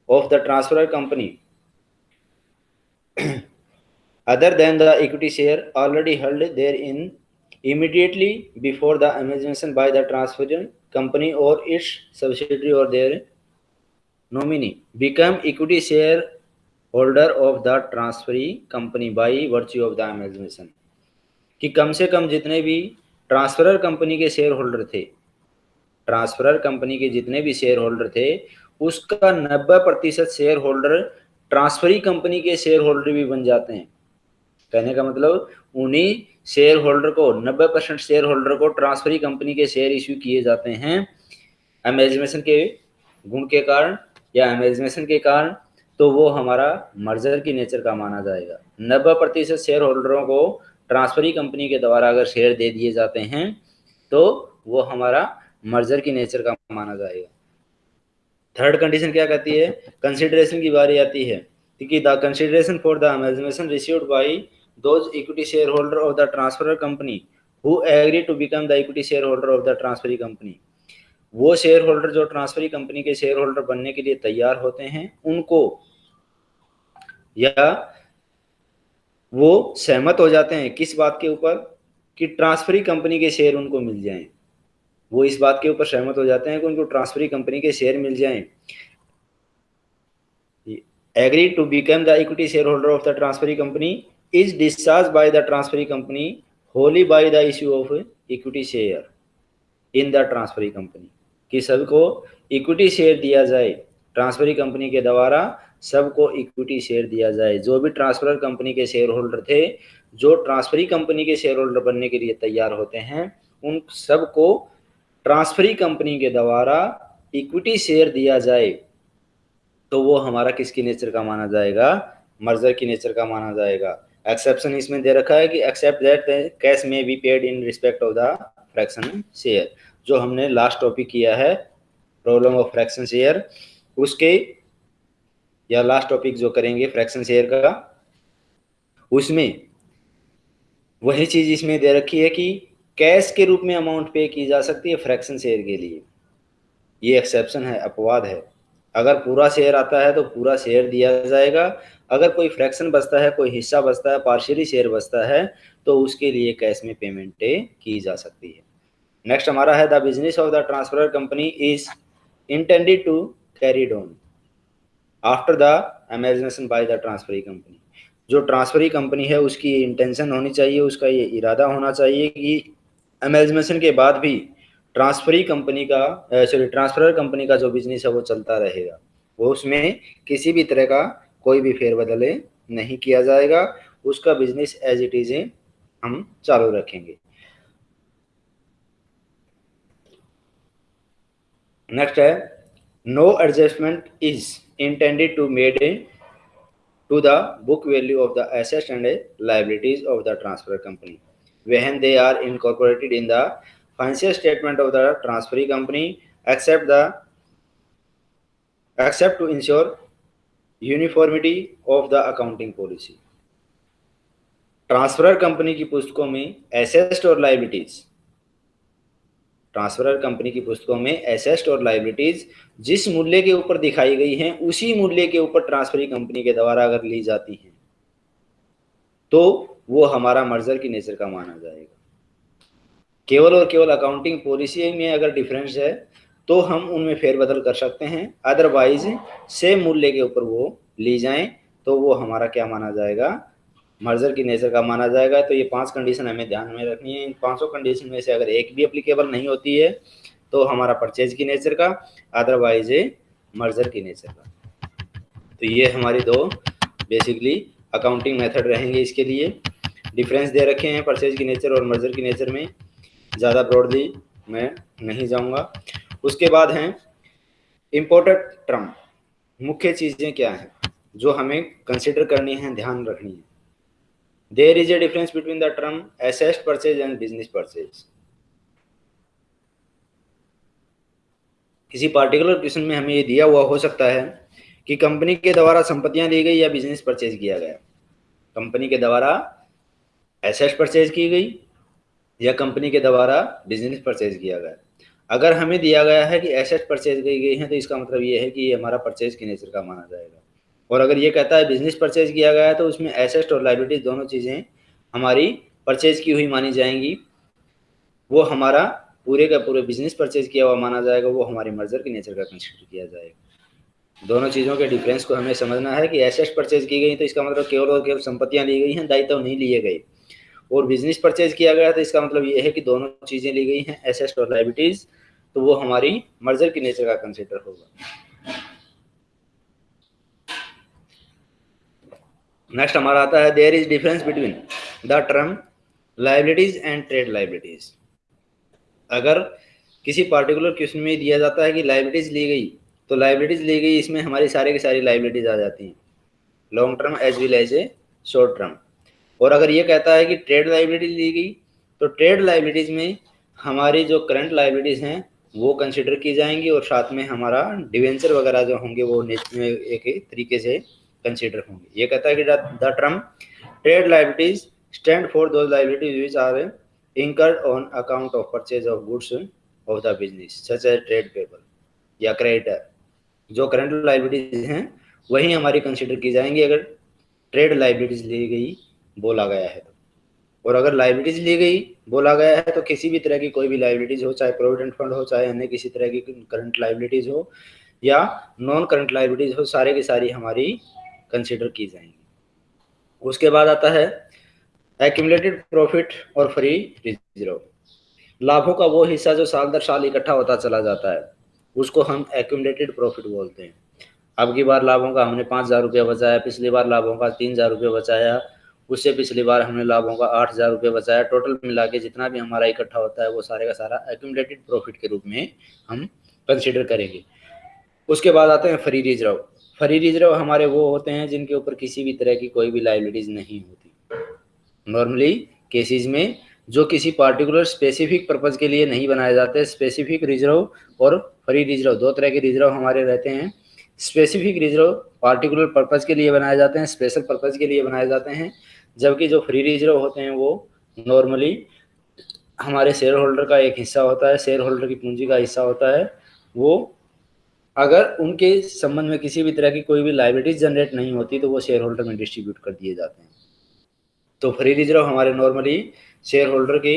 of the transfer company other than the equity share already held there in immediately before the amalgamation by the transfer company और its subsidiary और their nominee become equity share holder of the transferee company by virtue of the amalgamation कि कम से कम जितने भी transferor company के share holder थे। ट्रांसफरर कंपनी के जितने भी शेयर होल्डर थे, उसका 90 प्रतिशत शेयर होल्डर ट्रांसफरी कंपनी के शेयर होल्डर भी बन जाते हैं। कहने का मतलब उन्हीं शेयर होल्डर को 90 परसेंट शेयर होल्डर को ट्रांसफरी कंपनी के शेयर इश्यू किए जाते हैं। अमेजमेशन के गुण के कारण या अमेजमेशन के कारण तो वो हमारा मर्जर की नेचर का माना जाएगा। नब्बे प्रतिशत शेयर होल्डरों को ट्रांसफरी कंपनी के द्वारा अगर शेयर दे दिए जाते हैं तो वो हमारा मर्जर की नेचर का माना जाएगा। थर्ड कंडीशन क्या कहती है? कंसिडरेशन की बारी आती है। क्योंकि the consideration for the amalgamation received by those equity share holder of the transfer company who agree to become the equity share holder of the transferee company वो शेयर होल्डर जो ट्रांसफरी कंपनी के share holder बनने के लिए तैयार होते हैं, उनको या वो सहमत हो जाते हैं किस बात के ऊपर? कि ट्रांसफरी कंपनी के शेयर उनको मिल जाएँ। वो इस बात के ऊपर सहमत हो जाते हैं कि उनको ट्रांसफरी कंपनी के शेयर मिल जाएँ। Agree to become the equity share holder of the transferee company is discharge by the transferee company wholly by the issue of equity share in the transferee company कि सबको equity share दिया जाए transferee company के द्वारा सबको equity share दिया जाए। जो भी ट्रांसफ़र कंपनी के शेयर होल्डर थे, जो ट्रांसफरी कंपनी के शेयर होल्डर बनने के लिए तैयार होते हैं, उन सबको ट्रांसफरी कंपनी के द्वारा इक्विटी शेयर दिया जाए तो वो हमारा किसकी नेचर का माना जाएगा? मर्जर की नेचर का माना जाएगा। एक्सेप्शन इसमें दे रखा है कि except that cash may be paid in respect of the fraction share जो हमने लास्ट टॉपिक किया है प्रॉब्लम ऑफ़ फ्रैक्शन शेयर उसके या लास्ट टॉपिक जो करेंगे फ्रैक्शन शेयर का, उसमें वही चीज़ इसमें दे रखी है कि कैश के रूप में अमाउंट पे की जा सकती है फ्रैक्शन शेयर के लिए। ये एक्सेप्शन है, अपवाद है। अगर पूरा शेयर आता है तो पूरा शेयर दिया जाएगा। अगर कोई फ्रैक्शन बचता है, कोई हिस्सा बचता है पार्शियली शेयर बचता है तो उसके लिए कैश में पेमेंट की जा सकती है। नेक्स्ट हमारा है the business of the transfer company is intended to carry on after the amalgamation by the transferee company जो ट्रांसफरी कंपनी है, उसकी इंटेंशन होनी चाहिए, उसका ये इरादा होना चाहिए कि अमेजमेशन के बाद भी ट्रांसफरी कंपनी का सॉरी ट्रांसफ़र कंपनी का जो बिज़नेस है, वो चलता रहेगा। वो उसमें किसी भी तरह का कोई भी फेरबदल नहीं किया जाएगा। उसका बिज़नेस एज इट इज़ हम चालू रखेंगे। नेक्स्ट है no adjustment is intended to made in to the book value of the assets and liabilities of the transfer company when they are incorporated in the financial statement of the transferee company except the except to ensure uniformity of the accounting policy transfer company की पुस्तकों में assets और liabilities transfer company की पुस्तकों में assets और liabilities जिस मूल्य के ऊपर दिखाई गई हैं, उसी मूल्य के ऊपर ट्रांसफरी कंपनी के द्वारा अगर ली जाती हैं तो वो हमारा मर्जर की नेचर का माना जाएगा। केवल और केवल अकाउंटिंग पॉलिसी में अगर डिफरेंस है तो हम उनमें फेरबदल कर सकते हैं। अदरवाइज़ सेम मूल्य के ऊपर वो ली जाएँ तो वो हमारा क्या माना जाएगा? मर्जर की नेचर का माना जाएगा तो ये पाँच कंडीशन हमें ध्यान में रखनी है। इन पाँचों कंडीशन में से अगर एक भी अप्लीकेबल नहीं होती है तो हमारा परचेज की नेचर का अदरवाइज़ मर्जर की नेचर का। तो ये हमारी दो बेसिकली अकाउंटिंग मेथड रहेंगे इसके लिए। डिफरेंस दे रखे हैं परचेज की नेचर और मर्जर की नेचर में। ज़्यादा ब्रॉडली मैं नहीं जाऊँगा। उसके बाद हैं इम्पोर्टेंट टर्म मुख्य चीज़ें क्या हैं? जो हमें कंसिडर करनी है, ध्यान रखनी है। There is a difference between the term asset purchase and business purchase. किसी पार्टिकुलर क्वेश्चन में हमें ये दिया हुआ हो सकता है कि कंपनी के द्वारा संपत्तियाँ दी गई या बिज़नेस परचेज किया गया। कंपनी के द्वारा एसेट परचेज की गई या कंपनी के द्वारा बिज़नेस परचेज किया गया। अगर हमें दिया गया है कि एसेट परचेज की गई है तो इसका मतलब ये है कि ये हमारा परचेज की नेचर का माना जाएगा। और अगर ये कहता है बिज़नेस परचेज किया गया है तो उसमें एसेस्ट और लाइबिलिटीज दोनों चीज़ें हमारी परचेज की हुई मानी जाएँगी। वो हमारा पूरे का पूरे बिज़नेस परचेज किया हुआ माना जाएगा, वो हमारी मर्जर के नेचर का कंसिडर किया जाएगा। दोनों चीज़ों के डिफरेंस को हमें समझना है कि एसेस्ट परचेज की गई तो इसका मतलब केवल और केवल संपत्तियाँ ली गई हैं, दायित्व नहीं लिए गए। और बिज़नेस परचेज किया गया तो इसका मतलब ये है कि दोनों चीज़ें ली गई हैं एसेस्ट और लाइबिलिटीज तो वो हमारी मर्जर की नेचर का कंसिडर होगा। नेक्स्ट हमारा आता है there is difference between the term liabilities and trade liabilities अगर किसी पार्टिकुलर क्वेश्चन में दिया जाता है कि लाइबिलिटीज ली गई तो लाइबिलिटीज ली गई, इसमें हमारी सारी की सारी लाइबिलिटीज आ जाती हैं। Long term as well as a short term और अगर ये कहता है कि ट्रेड लाइबिलिटी ली गई तो ट्रेड लाइबिलिटीज में हमारी जो करंट लाइबिलिटीज हैं, वो कंसिडर की जाएँगी और साथ में हमारा डिवेंचर वगैरह जो होंगे, वो एक तरीके से कंसिडर होंगे। ये कहता है कि the term trade liabilities stand for those liabilities which are incurred on account of purchase of goods of the business such as trade payable या क्रेडिटर जो करंट लाइबिलिटीज हैं, वही हमारी कंसिडर की जाएँगी अगर ट्रेड लाइबिलिटीज ली गई, बोला गया है तो। और अगर लाइबिलिटीज ली गई, बोला गया है तो किसी भी तरह की कोई भी लाइबिलिटीज हो, चाहे प्रोविडेंट फंड हो, चाहे अन्य किसी तरह की करंट लाइबिलिटीज हो या नॉन करंट लाइबिलिटीज हो, सारे की सारी हमारी कंसिडर की जाएँगी। उसके बाद आता है एक्यूमलेटेड प्रॉफिट और फ्री रिज़र्व लाभों का वो हिस्सा जो साल दर साल इकट्ठा होता चला जाता है, उसको हम एक्यूमलेटेड प्रॉफिट बोलते हैं। अब की बार लाभों का हमने पाँच हज़ार रुपया बचाया, पिछली बार लाभों का तीन हज़ार रुपया बचाया, उससे पिछली बार हमने लाभों का आठ हज़ार रुपये बचाया। टोटल मिला के जितना भी हमारा इकट्ठा होता है, वो सारे का सारा एक्यूमलेटेड प्रॉफिट के रूप में हम कंसिडर करेंगे। उसके बाद आते हैं फ्री रिज़र्व फ्री रिज़र्व हमारे वो होते हैं जिनके ऊपर किसी भी तरह की कोई भी लाइबिलिटीज नहीं होती। नॉर्मली केसेस में जो किसी पार्टिकुलर स्पेसिफिक पर्पज के लिए नहीं बनाए जाते स्पेसिफिक रिज़र्व और फ्री रिज़र्व दो तरह के रिज़र्व हमारे रहते हैं। स्पेसिफिक रिज़र्व पार्टिकुलर पर्पज के लिए बनाए जाते हैं स्पेशल पर्पज के लिए बनाए जाते हैं। जबकि जो फ्री रिज़र्व होते हैं वो नॉर्मली हमारे शेयर होल्डर का एक हिस्सा होता है शेयर होल्डर की पूंजी का हिस्सा होता है। वो अगर उनके संबंध में किसी भी तरह की कोई भी लाइबिलिटीज जनरेट नहीं होती तो वो शेयर होल्डर में डिस्ट्रीब्यूट कर दिए जाते हैं। तो फ्री रिज़र्व हमारे नॉर्मली शेयर होल्डर की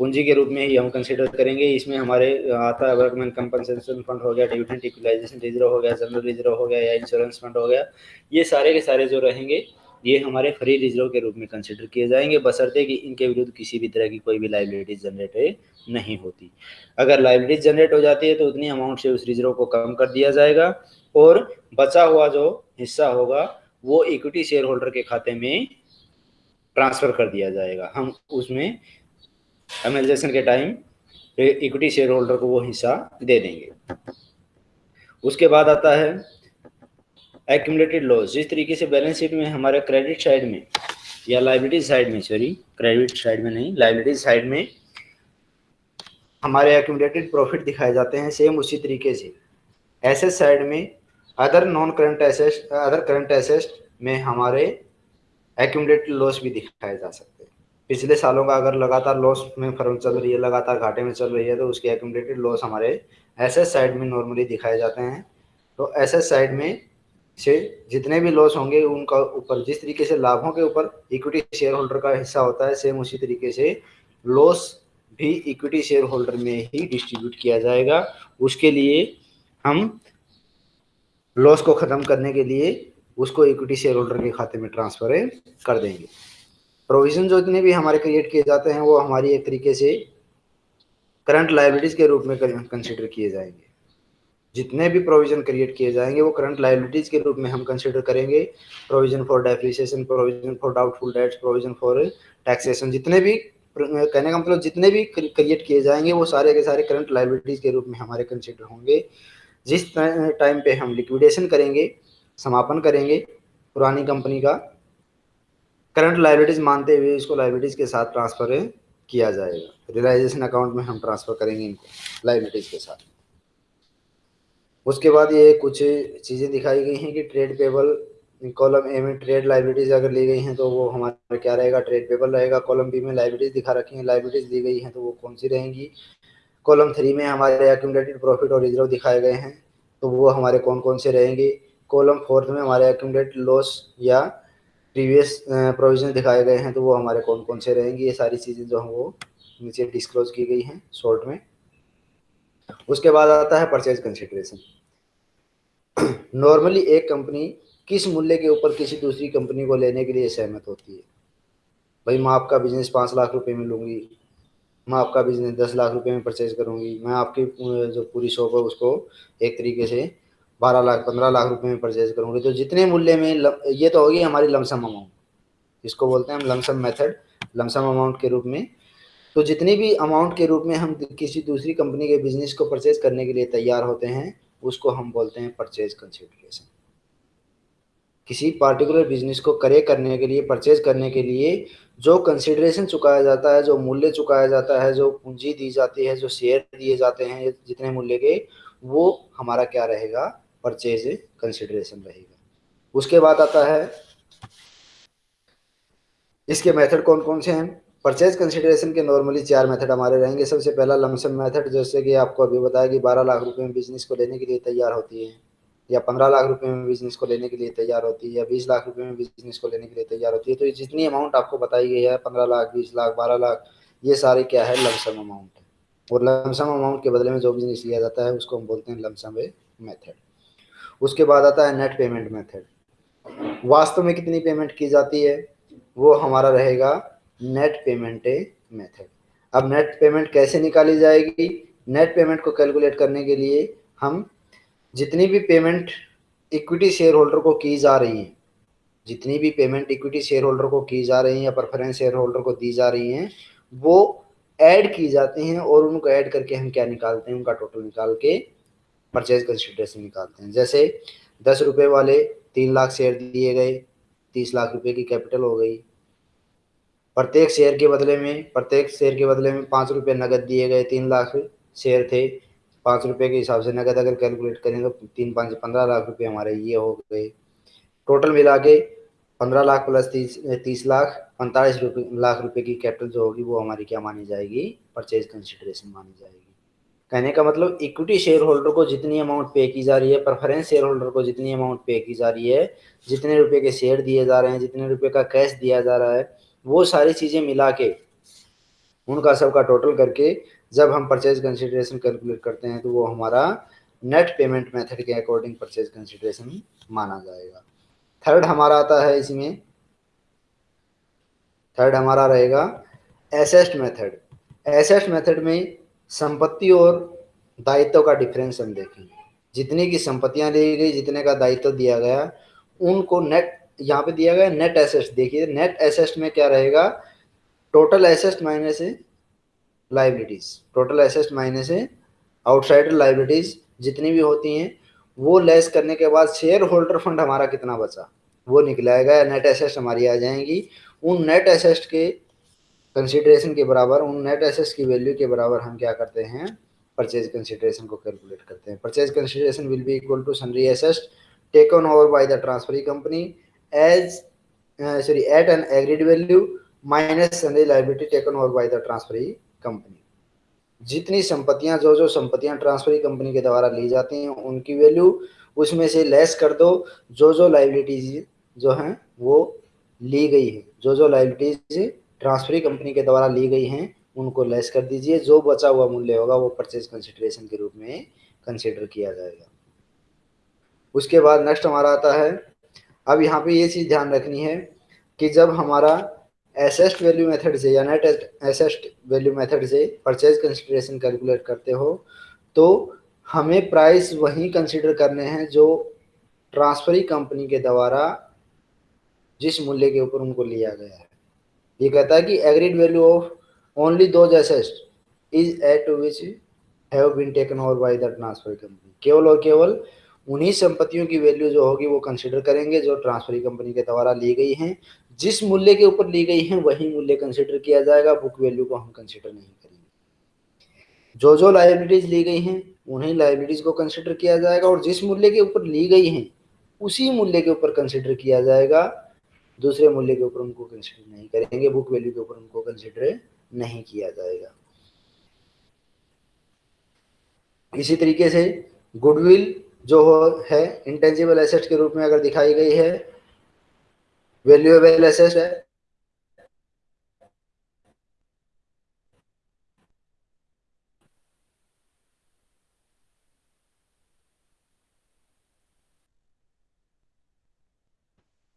पूंजी के रूप में ही हम कंसिडर करेंगे। इसमें हमारे आता है वर्कमैन कंपनसेशन फंड हो गया डिविडेंट इक्वलाइजेशन रिज़र्व हो गया जनरल रिज़र्व हो गया, या इंश्योरेंस फंड हो गया, ये सारे के सारे जो रहेंगे ये हमारे फ्री रिज़र्व के रूप में कंसिडर किए जाएँगे। बसरते कि इनके विरुद्ध किसी भी तरह की कोई भी लाइबिलिटीज जनरेट नहीं होती। अगर लाइबिलिटीज जनरेट हो जाती है तो उतनी अमाउंट से उस रिज़र्व को कम कर दिया जाएगा और बचा हुआ जो हिस्सा होगा, वो इक्विटी शेयर होल्डर के खाते में ट्रांसफ़र कर दिया जाएगा। हम उसमें एमएलजेशन के टाइम इक्विटी शेयर होल्डर को वो हिस्सा दे देंगे। उसके बाद आता है एक्यूमुलेटेड लॉस जिस तरीके से बैलेंस शीट में, हमारे क्रेडिट साइड में, या लाइबिलिटी साइड में सॉरी क्रेडिट साइड में नहीं लाइबिलिटी साइड में हमारे एक्यूमलेटेड प्रॉफिट दिखाए जाते हैं सेम उसी तरीके से। एसेट साइड में other non current asset other current asset में हमारे एक्यूमलेटेड लॉस भी दिखाए जा सकते हैं। पिछले सालों का अगर लगातार लॉस में फर्म चल रही है, लगातार घाटे में चल रही है तो उसके एक्यूमुलेटेड लॉस हमारे एसेट साइड में नॉर्मली दिखाए जाते हैं। तो एसेट साइड में से जितने भी लॉस होंगे, उनका ऊपर, जिस तरीके से लाभों के ऊपर इक्विटी शेयर होल्डर का हिस्सा होता है सेम उसी तरीके से लॉस भी इक्विटी शेयर होल्डर में ही डिस्ट्रीब्यूट किया जाएगा। उसके लिए हम लॉस को ख़त्म करने के लिए उसको इक्विटी शेयर होल्डर के खाते में ट्रांसफ़र कर देंगे। प्रोविज़न जो इतने भी हमारे क्रिएट किए जाते हैं, वो हमारी एक तरीके से करंट लाइबिलिटीज़ के रूप में कंसिडर किए जाएँगे। जितने भी प्रोविज़न क्रिएट किए जाएँगे, वो करंट लाइबिलिटीज के रूप में हम कंसिडर करेंगे। Provision for depreciation provision for doubtful debts provision for taxation जितने भी, कहने का मतलब जितने भी क्रिएट किए जाएँगे, वो सारे के सारे करंट लाइबिलिटीज के रूप में हमारे कंसिडर होंगे। जिस टाइम पे हम लिक्विडेशन करेंगे, समापन करेंगे पुरानी कंपनी का करंट लाइबिलिटीज मानते हुए इसको लाइबिलिटीज के साथ ट्रांसफ़र किया जाएगा। रियलाइजेशन अकाउंट में हम ट्रांसफ़र करेंगे इनको लाइबिलिटीज के साथ। उसके बाद ये कुछ चीज़ें दिखाई गई हैं कि ट्रेड पेबल कॉलम ए में ट्रेड लाइबिलिटीज अगर ली गई हैं तो वो हमारा क्या रहेगा? ट्रेड पेबल रहेगा। कॉलम बी में लाइबिलिटीज दिखा रखी हैं। लाइबिलिटीज दी गई हैं तो वो कौन सी रहेंगी? कॉलम थ्री में हमारे एक्यूमलेटेड प्रॉफिट और रिज़र्व दिखाए गए हैं तो वो हमारे कौन कौन से रहेंगे? कॉलम फोर्थ में हमारे एक्यूमलेटेड लॉस या प्रीवियस प्रोविज़न दिखाए गए हैं तो वो हमारे कौन कौन से रहेंगे? ये सारी चीज़ें जो हैं, वो नीचे डिस्क्लोज की गई हैं शॉर्ट में। उसके बाद आता है परचेज कंसिडरेशन नॉर्मली एक कंपनी किस मूल्य के ऊपर किसी दूसरी कंपनी को लेने के लिए सहमत होती है? भाई मैं आपका बिज़नेस पाँच लाख रुपए में लूँगी, मैं आपका बिज़नेस दस लाख रुपए में परचेज करूँगी, मैं आपकी जो पूरी शॉप है उसको एक तरीके से बारह लाख, पंद्रह लाख रुपए में परचेज करूँगी। तो जितने मूल्य में ये तो होगी हमारी लमसम अमाउंट इसको बोलते हैं हम लमसम मेथड लमसम अमाउंट के रूप में तो जितनी भी अमाउंट के रूप में हम किसी दूसरी कंपनी के बिज़नेस को परचेज करने के लिए तैयार होते हैं, उसको हम बोलते हैं परचेज कंसिडरेशन किसी पार्टिकुलर बिज़नेस को करे करने के लिए परचेज करने के लिए जो कंसिडरेशन चुकाया जाता है, जो मूल्य चुकाया जाता है, जो पूंजी दी जाती है, जो शेयर दिए जाते हैं, जितने मूल्य के, वो हमारा क्या रहेगा? परचेज कंसिडरेशन रहेगा। उसके बाद आता है, इसके मेथड कौन कौन से हैं? परचेज कंसिडरेशन के नॉर्मली चार मेथड हमारे रहेंगे। सबसे पहला लमसम मेथड, जैसे कि आपको अभी बताया कि बारह लाख रुपए में बिज़नेस को लेने के लिए तैयार होती है, या पंद्रह लाख रुपए में बिज़नेस को लेने के लिए तैयार होती है, या बीस लाख रुपए में बिज़नेस को लेने के लिए तैयार होती है। तो जितनी अमाउंट आपको बताई गई है, पंद्रह लाख, बीस लाख, बारह लाख, ये सारे क्या है? लमसम अमाउंट और लमसम अमाउंट के बदले में जो बिज़नेस लिया जाता है, उसको हम बोलते हैं लमसम मेथड उसके बाद आता है नेट पेमेंट मेथड वास्तव में कितनी पेमेंट की जाती है? वो हमारा रहेगा नेट पेमेंट मेथड। अब नेट पेमेंट कैसे निकाली जाएगी? नेट पेमेंट को कैलकुलेट करने के लिए हम जितनी भी पेमेंट इक्विटी शेयर होल्डर को की जा रही हैं, जितनी भी पेमेंट इक्विटी शेयर होल्डर को की जा रही हैं या प्रेफरेंस शेयर होल्डर को दी जा रही हैं, वो ऐड की जाती हैं और उनको ऐड करके हम क्या निकालते हैं? उनका टोटल निकाल के परचेज कंसिडरेशन निकालते हैं। जैसे दस रुपये वाले तीन लाख शेयर दिए गए, तीस लाख रुपए की कैपिटल हो गई प्रत्येक शेयर के बदले में, प्रत्येक शेयर के बदले में पाँच रुपये नकद दिए गए तीन लाख शेयर थे। पाँच रुपये के हिसाब से नकद अगर कैलकुलेट करें तो तीन पाँच पंद्रह लाख रुपये हमारे ये हो गए। टोटल मिला के पंद्रह लाख प्लस तीस तीस लाख, पैंतालीस लाख रुपए की कैपिटल जो होगी वो हमारी क्या मानी जाएगी? परचेज कंसिडरेशन मानी जाएगी। कहने का मतलब इक्विटी शेयर होल्डर को जितनी अमाउंट पे की जा रही है प्रेफरेंस शेयर होल्डर को जितनी अमाउंट पे की जा रही है, जितने रुपए के शेयर दिए जा रहे हैं, जितने रुपए का कैश दिया जा रहा है वो सारी चीज़ें मिला के उनका सबका टोटल करके जब हम परचेज कंसिडरेशन कैलकुलेट करते हैं तो वो हमारा नेट पेमेंट मेथड के अकॉर्डिंग परचेज कंसिडरेशन माना जाएगा। थर्ड हमारा आता है इसमें थर्ड हमारा रहेगा एसेस्ट मेथड एसेस्ट मेथड में संपत्ति और दायित्व का डिफरेंस हम देखेंगे। जितनी की संपत्तियाँ ली गई, जितने का दायित्व दिया गया, उनको नेट यहाँ पे दिया गया नेट एसेस्ट देखिए नेट एसेस्ट में क्या रहेगा? टोटल एसेस्ट माइनस है लाइबिलिटीज टोटल एसेस्ट माइनस है आउटसाइडर लाइबिलिटीज जितनी भी होती हैं, वो लेस करने के बाद शेयर होल्डर फंड हमारा कितना बचा? वो निकलाएगा नेट एसेस्ट हमारी आ जाएँगी। उन नेट एसेस्ट के कंसिडरेशन के बराबर, उन नेट एसेस्ट की वैल्यू के बराबर हम क्या करते हैं? परचेज कंसिडरेशन को कैलकुलेट करते हैं। Purchase consideration will be equal to sundry assets taken over by the transferee company as sorry at an agreed value minus sundry liability taken over by the transferee company जितनी संपत्तियाँ, जो जो संपत्तियाँ transferee company के द्वारा ली जाती हैं, उनकी वैल्यू उसमें से लेस कर दो, जो जो लाइबिलिटीज जो हैं, वो ली गई है। जो जो लाइबिलिटीज ट्रांसफरी कंपनी के द्वारा ली गई हैं, उनको लेस कर दीजिए। जो बचा हुआ मूल्य होगा, वो परचेज कंसिडरेशन के रूप में कंसिडर किया जाएगा। उसके बाद नेक्स्ट हमारा आता है अब यहाँ पे ये चीज़ ध्यान रखनी है कि जब हमारा एसेस्ट वैल्यू मेथड से या नेट एसेस्ट वैल्यू मेथड से परचेज कंसिडरेशन कैलकुलेट करते हो तो हमें प्राइस वही कंसिडर करने हैं जो ट्रांसफरी कंपनी के द्वारा जिस मूल्य के ऊपर उनको लिया गया है। ये कहता है कि agreed value of only those assets is at which have been taken over by the transfer company केवल और केवल उन्हीं संपत्तियों की वैल्यू जो होगी वो कंसिडर करेंगे, जो ट्रांसफरी कंपनी के द्वारा ली गई हैं। जिस मूल्य के ऊपर ली गई हैं, वही मूल्य कंसिडर किया जाएगा बुक वैल्यू को हम कंसिडर नहीं करेंगे। जो जो लाइबिलिटीज ली गई हैं, उन्हीं लाइबिलिटीज को कंसिडर किया जाएगा और जिस मूल्य के ऊपर ली गई हैं, उसी मूल्य के ऊपर कंसिडर किया जाएगा। दूसरे मूल्य के ऊपर उनको कंसिडर नहीं करेंगे बुक वैल्यू के ऊपर उनको कंसिडर नहीं किया जाएगा। इसी तरीके से गुडविल जो है इंटेंजिबल एसेट के रूप में अगर दिखाई गई है वैल्यूएबल एसेट है।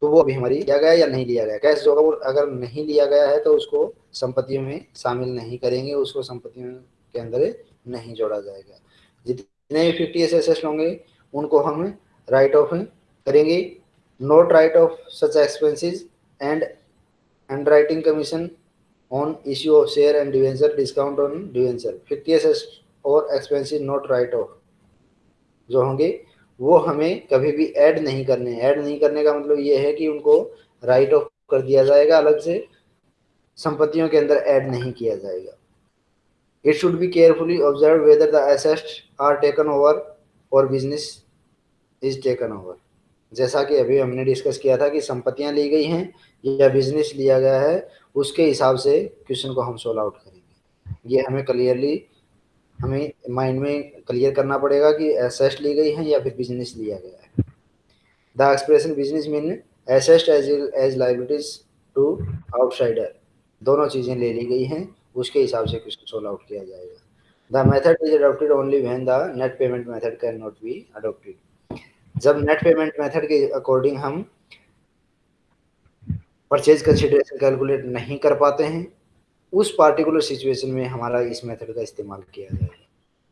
तो वो अभी हमारी लिया गया या नहीं लिया गया? कैश जो अगर नहीं लिया गया है तो उसको संपत्तियों में शामिल नहीं करेंगे, उसको संपत्तियों के अंदर नहीं जोड़ा जाएगा। जितने भी फिफ्टी एस होंगे उनको हम राइट ऑफ़ करेंगे। Not write off such expenses and under writing commission on issue of share and debenture discount on debenture fifty S और एक्सपेंसिव नोट राइट ऑफ़ जो होंगे, वो हमें कभी भी ऐड नहीं करने ऐड नहीं करने का मतलब ये है कि उनको राइट ऑफ़ कर दिया जाएगा, अलग से संपत्तियों के अंदर ऐड नहीं किया जाएगा। It should be carefully observe whether the assets are taken over और बिज़नेस इज़ टेकन ओवर जैसा कि अभी हमने डिस्कस किया था कि संपत्तियाँ ली गई हैं या बिज़नेस लिया गया है, उसके हिसाब से क्वेश्चन को हम सोल्व आउट करेंगे। ये हमें क्लियरली हमें माइंड में क्लियर करना पड़ेगा कि एसेस्ट ली गई है या फिर बिज़नेस लिया गया है। The expression business mean assets as as liabilities to outsider दोनों चीज़ें ले ली गई हैं, उसके हिसाब से क्वेश्चन सोल्व आउट किया जाएगा। Method is adopted only when the net payment method can not be adopted जब नेट पेमेंट मेथड के अकॉर्डिंग हम परचेज कंसिडरेशन कैलकुलेट नहीं कर पाते हैं, उस पार्टिकुलर सिचुएशन में हमारा इस मेथड का इस्तेमाल किया जाएगा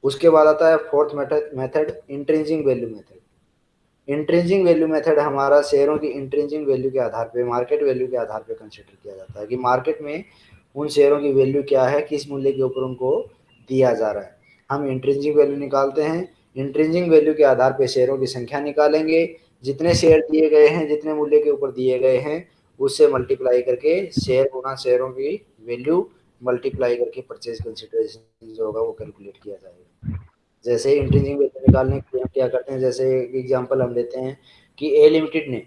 उसके बाद आता है fourth method method intrinsic value method intrinsic value method हमारा शेयरों की इंट्रेंजिंग वैल्यू के आधार पे मार्केट वैल्यू के आधार पे कंसिडर किया जाता है कि मार्केट में उन शेयरों की वैल्यू क्या है, किस मूल्य के ऊपर उनको दिया जा रहा है। हम इंट्रेंजिंग वैल्यू निकालते हैं। इंट्रेंजिंग वैल्यू के आधार पर शेयरों की संख्या निकालेंगे। जितने शेयर दिए गए हैं, जितने मूल्य के ऊपर दिए गए हैं, उससे मल्टीप्लाई करके शेयर गुना शेयरों की वैल्यू मल्टीप्लाई करके परचेज कंसिडरेशन जो होगा वो कैलकुलेट किया जाएगा। जैसे इंट्रेंजिंग वैल्यू निकालने के लिए हम क्या करते हैं, जैसे एग्ज़ाम्पल हम लेते हैं कि ए लिमिटेड ने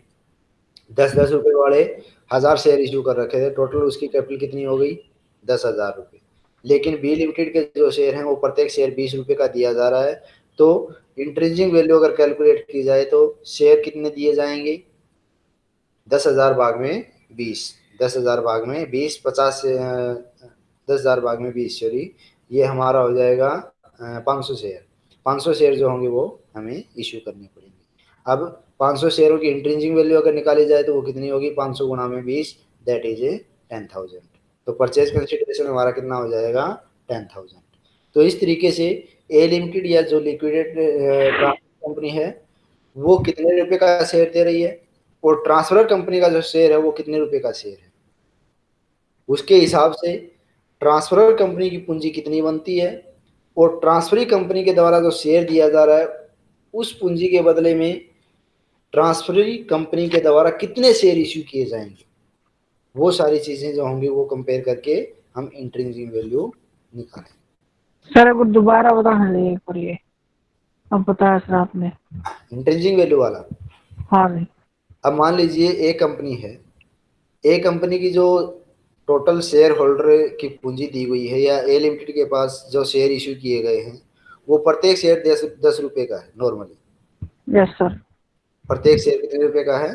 दस दस रुपये वाले हज़ार शेयर इशू कर रखे थे। टोटल उसकी कैपिटल कितनी हो गई? दस हज़ार रुपये लेकिन बी लिमिटेड के जो शेयर हैं, वो प्रत्येक शेयर बीस रुपए का दिया जा रहा है। तो इंट्रेंजिंग वैल्यू अगर कैलकुलेट की जाए तो शेयर कितने दिए जाएँगे? दस हज़ार भाग में बीस। दस हज़ार भाग में बीस, पचास दस हज़ार भाग में बीस सॉरी ये हमारा हो जाएगा पाँच सौ शेयर। पाँच सौ शेयर जो होंगे, वो हमें इश्यू करने पड़ेंगे। अब पाँच सौ शेयरों की इंट्रेंजिंग वैल्यू अगर निकाली जाए तो वो कितनी होगी? पाँच सौ गुना में बीस that is a ten thousand तो परचेज कंसिडरेशन हमारा कितना हो जाएगा? टेन थाउज़ेंड तो इस तरीके से ए लिमिटेड या जो लिक्विडेट कंपनी है, वो कितने रुपए का शेयर दे रही है? और ट्रांसफ़र कंपनी का जो शेयर है, वो कितने रुपए का शेयर है? उसके हिसाब से ट्रांसफ़र कंपनी की पूंजी कितनी बनती है? और ट्रांसफरी कंपनी के द्वारा जो शेयर दिया जा रहा है, उस पूंजी के बदले में ट्रांसफरी कंपनी के द्वारा कितने शेयर इश्यू किए जाएँगे? वो सारी चीज़ें जो होंगी वो कंपेयर करके हम इंट्रेंसिक वैल्यू निकालें। सर अगर दोबारा बताना एक बार ये। अब बताया सर आपने। इंट्रेंसिक वैल्यू वाला? हाँ जी। अब मान लीजिए एक कंपनी है। ए कंपनी की जो टोटल शेयर होल्डर की पूंजी दी गई है या ए लिमिटेड के पास जो शेयर इशू किए गए हैं वो प्रत्येक शेयर दस दस रुपए का है नॉर्मली यस सर प्रत्येक शेयर कितने रुपए का है?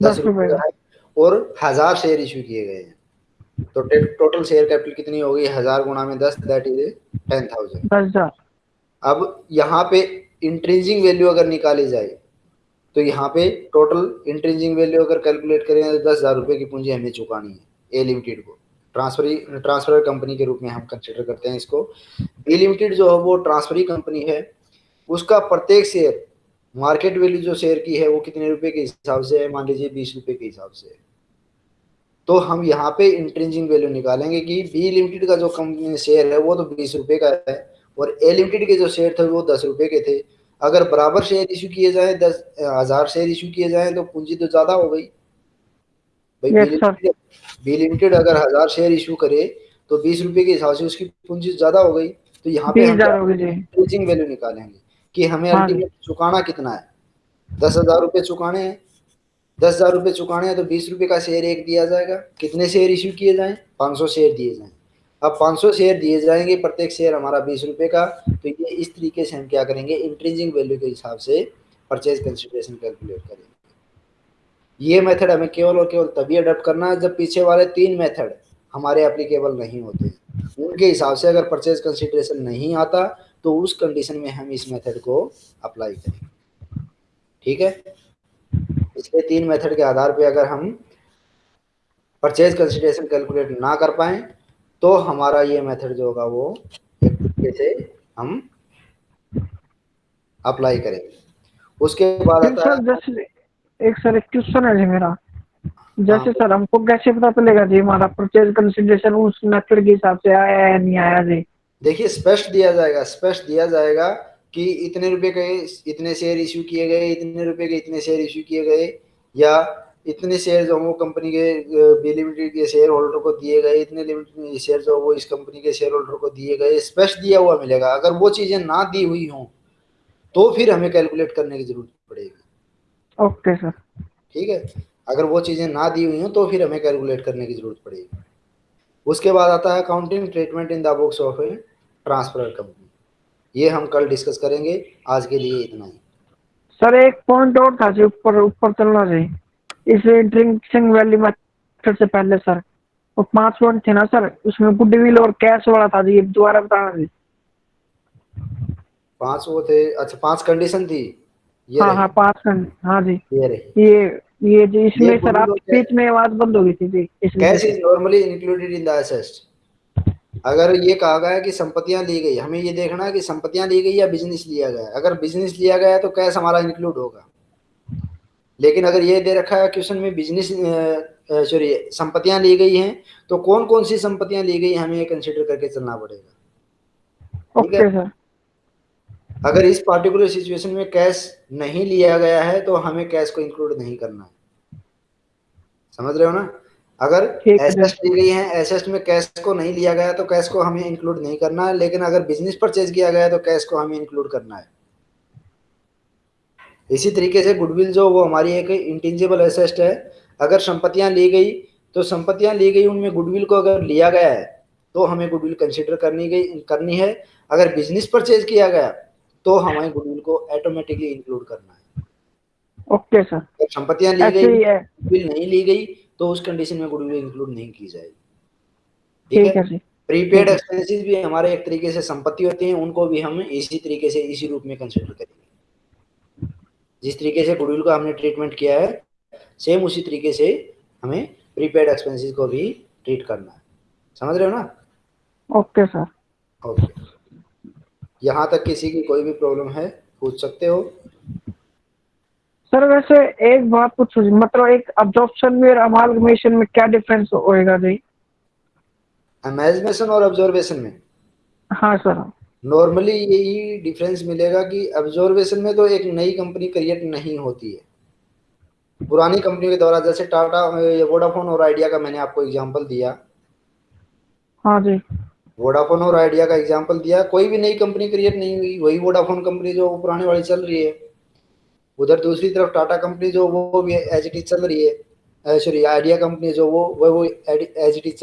दस रुपए का। है और हज़ार शेयर इशू किए गए हैं। तो टोटल शेयर कैपिटल कितनी होगी हज़ार गुना में दस दैट इज़ टेन थाउज़ेंड अब यहाँ पे इंट्रेंजिंग वैल्यू अगर निकाली जाए तो यहाँ पे टोटल इंट्रेंजिंग वैल्यू अगर कैलकुलेट करें तो दस हज़ार रुपए की पूंजी हमें चुकानी है ए लिमिटेड को। ट्रांसफरी ट्रांसफ़र कंपनी के रूप में हम कंसिडर करते हैं इसको। बी लिमिटेड जो है वो ट्रांसफरी कंपनी है उसका प्रत्येक शेयर मार्केट वैल्यू जो शेयर की है वो कितने रुपए के हिसाब से है? मान लीजिए बीस रुपए के हिसाब से तो हम यहाँ पे इंट्रेंजिंग वैल्यू निकालेंगे कि बी लिमिटेड का जो कंपनी शेयर है वो तो बीस रुपए का है और ए लिमिटेड के जो शेयर थे वो दस रुपए के थे। अगर बराबर शेयर इशू किए जाए दस हज़ार शेयर इशू किए जाए तो पूंजी तो ज़्यादा हो गई। भाई बी लिमिटेड अगर हज़ार शेयर इशू करे तो बीस रुपए के हिसाब से उसकी पूंजी ज़्यादा हो गई। तो यहाँ पे हम वैल्यू निकालेंगे। कि हमें अल्टीमेट हाँ चुकाना कितना है? दस हज़ार रुपये चुकाने हैं। दस हज़ार रुपये चुकाने हैं तो बीस रुपए का शेयर एक दिया जाएगा। कितने शेयर इशू किए जाएँ? पाँच सौ शेयर दिए जाएँ। अब 500 शेयर दिए जाएँगे प्रत्येक शेयर हमारा बीस रुपए का। तो ये इस तरीके से हम क्या करेंगे? इंट्रेंजिंग वैल्यू के हिसाब से परचेज कंसिडरेशन कैलकुलेट करेंगे। ये मेथड हमें केवल और केवल तभी अडोप्ट करना है जब पीछे वाले तीन मेथड हमारे एप्लीकेबल नहीं होते। उनके हिसाब से अगर परचेज कंसिडरेशन नहीं आता तो उस कंडीशन में हम इस मेथड को अप्लाई करेंगे। ठीक है? इसके तीन मेथड के आधार पे अगर हम परचेज कंसिडरेशन कैलकुलेट ना कर पाए तो हमारा ये मेथड जो होगा वो एक तरीके से हम अप्लाई करेंगे। उसके बाद है जैसे एक सर एक क्वेश्चन है जी मेरा। जैसे हाँ, सर हमको कैसे पता चलेगा जी हमारा परचेज कंसिडरेशन उस मेथड के हिसाब से आया है नहीं आया जी? देखिए स्पष्ट दिया जाएगा स्पष्ट दिया जाएगा कि इतने रुपए के इतने शेयर इश्यू किए गए इतने रुपए के इतने शेयर इश्यू किए गए या इतने शेयर जो वो कंपनी के बी लिमिटेड के शेयर होल्डर को दिए गए इतने लिमिटेड शेयर जो वो इस कंपनी के शेयर होल्डर को दिए गए स्पष्ट दिया हुआ मिलेगा। अगर वो चीज़ें ना दी हुई हों तो फिर हमें कैलकुलेट करने की ज़रूरत पड़ेगी। ओके सर ठीक है? अगर वो चीज़ें ना दी हुई हों तो फिर हमें कैलकुलेट करने की ज़रूरत पड़ेगी। उसके बाद आता है accounting treatment in the books of transfer company ये हम कल डिस्कस करेंगे। आज के लिए इतना ही। सर एक पॉइंट और था जी ऊपर ऊपर चलना चाहिए इस ड्रिंकिंग वैली मेथड से पहले सर। वो पाँच पॉइंट थे ना सर। उसमें गुडविल और कैश वाला था जी दोबारा बताना जी। पाँच वो थे। अच्छा पाँच कंडीशन थी। ये हाँ हाँ पाँच खंड हाँ जी। ये रही। ये ये जी इसमें सर आप बीच में आवाज़ बंद हो गई थी जी इसमें cash is normally included in the asset अगर ये कहा गया है कि संपत्तियाँ ली गई हमें ये देखना है कि संपत्तियाँ ली गई या बिज़नेस लिया गया। है। अगर बिज़नेस लिया गया है तो कैश हमारा इंक्लूड होगा। लेकिन अगर ये दे रखा है क्वेश्चन में बिज़नेस सॉरी संपत्तियाँ ली गई हैं तो कौन कौन सी संपत्तियाँ ली गई हमें ये कंसिडर करके चलना पड़ेगा। ठीक है? अगर इस पार्टिकुलर सिचुएशन में कैश नहीं लिया गया है तो हमें कैश को इंक्लूड नहीं करना है। समझ रहे हो ना? अगर है। ली गई है एसेट में कैश को नहीं लिया गया तो कैश को हमें इंक्लूड नहीं करना है। लेकिन अगर बिज़नेस परचेज किया गया तो कैश को हमें इंक्लूड करना है। इसी तरीके से गुडविल जो वो हमारी एक इंटेंजिबल एसेट है अगर संपत्तियाँ ली गई तो संपत्तियाँ ली गई उनमें गुडविल को अगर लिया गया है तो हमें गुडविल कंसिडर करनी गई करनी है। अगर बिज़नेस परचेज किया गया तो हमें गुडविल को ऑटोमेटिकली इंक्लूड करना है। ओके सर संपत्तियाँ ली गई गुडविल नहीं ली गई तो उस कंडीशन में गुडविल इंक्लूड नहीं की जाएगी। ठीक है? प्रीपेड एक्सपेंसेस भी हमारे एक तरीके से संपत्ति होती हैं उनको भी हम इसी तरीके से इसी रूप में कंसिडर करेंगे। जिस तरीके से गुडविल का हमने ट्रीटमेंट किया है सेम उसी तरीके से हमें प्रीपेड एक्सपेंसेस को भी ट्रीट करना है। समझ रहे हो ना? Okay sir. ओके। यहाँ तक किसी की कोई भी प्रॉब्लम है पूछ सकते हो। सर वैसे एक बात पूछो मतलब एक अब्जॉर्प्शन में और अमालगमेशन में क्या डिफरेंस होएगा जी? अमेजमेशन और ऑब्जर्वेशन में? हाँ सर। नॉर्मली यही डिफरेंस मिलेगा कि ऑब्जर्वेशन में तो एक नई कंपनी क्रिएट नहीं होती है। पुरानी कंपनी के द्वारा जैसे टाटा वोडाफोन और आइडिया का मैंने आपको एग्जांपल दिया। हाँ जी। वोडाफोन और आइडिया का एग्जांपल दिया। कोई भी नई कंपनी क्रिएट नहीं हुई वही वोडाफोन कंपनी जो पुरानी वाली चल रही है। उधर दूसरी तरफ़ टाटा कंपनी जो, वो भी एज एच चल रही है। सॉरी आइडिया कंपनी जो, वो वो एज एच चल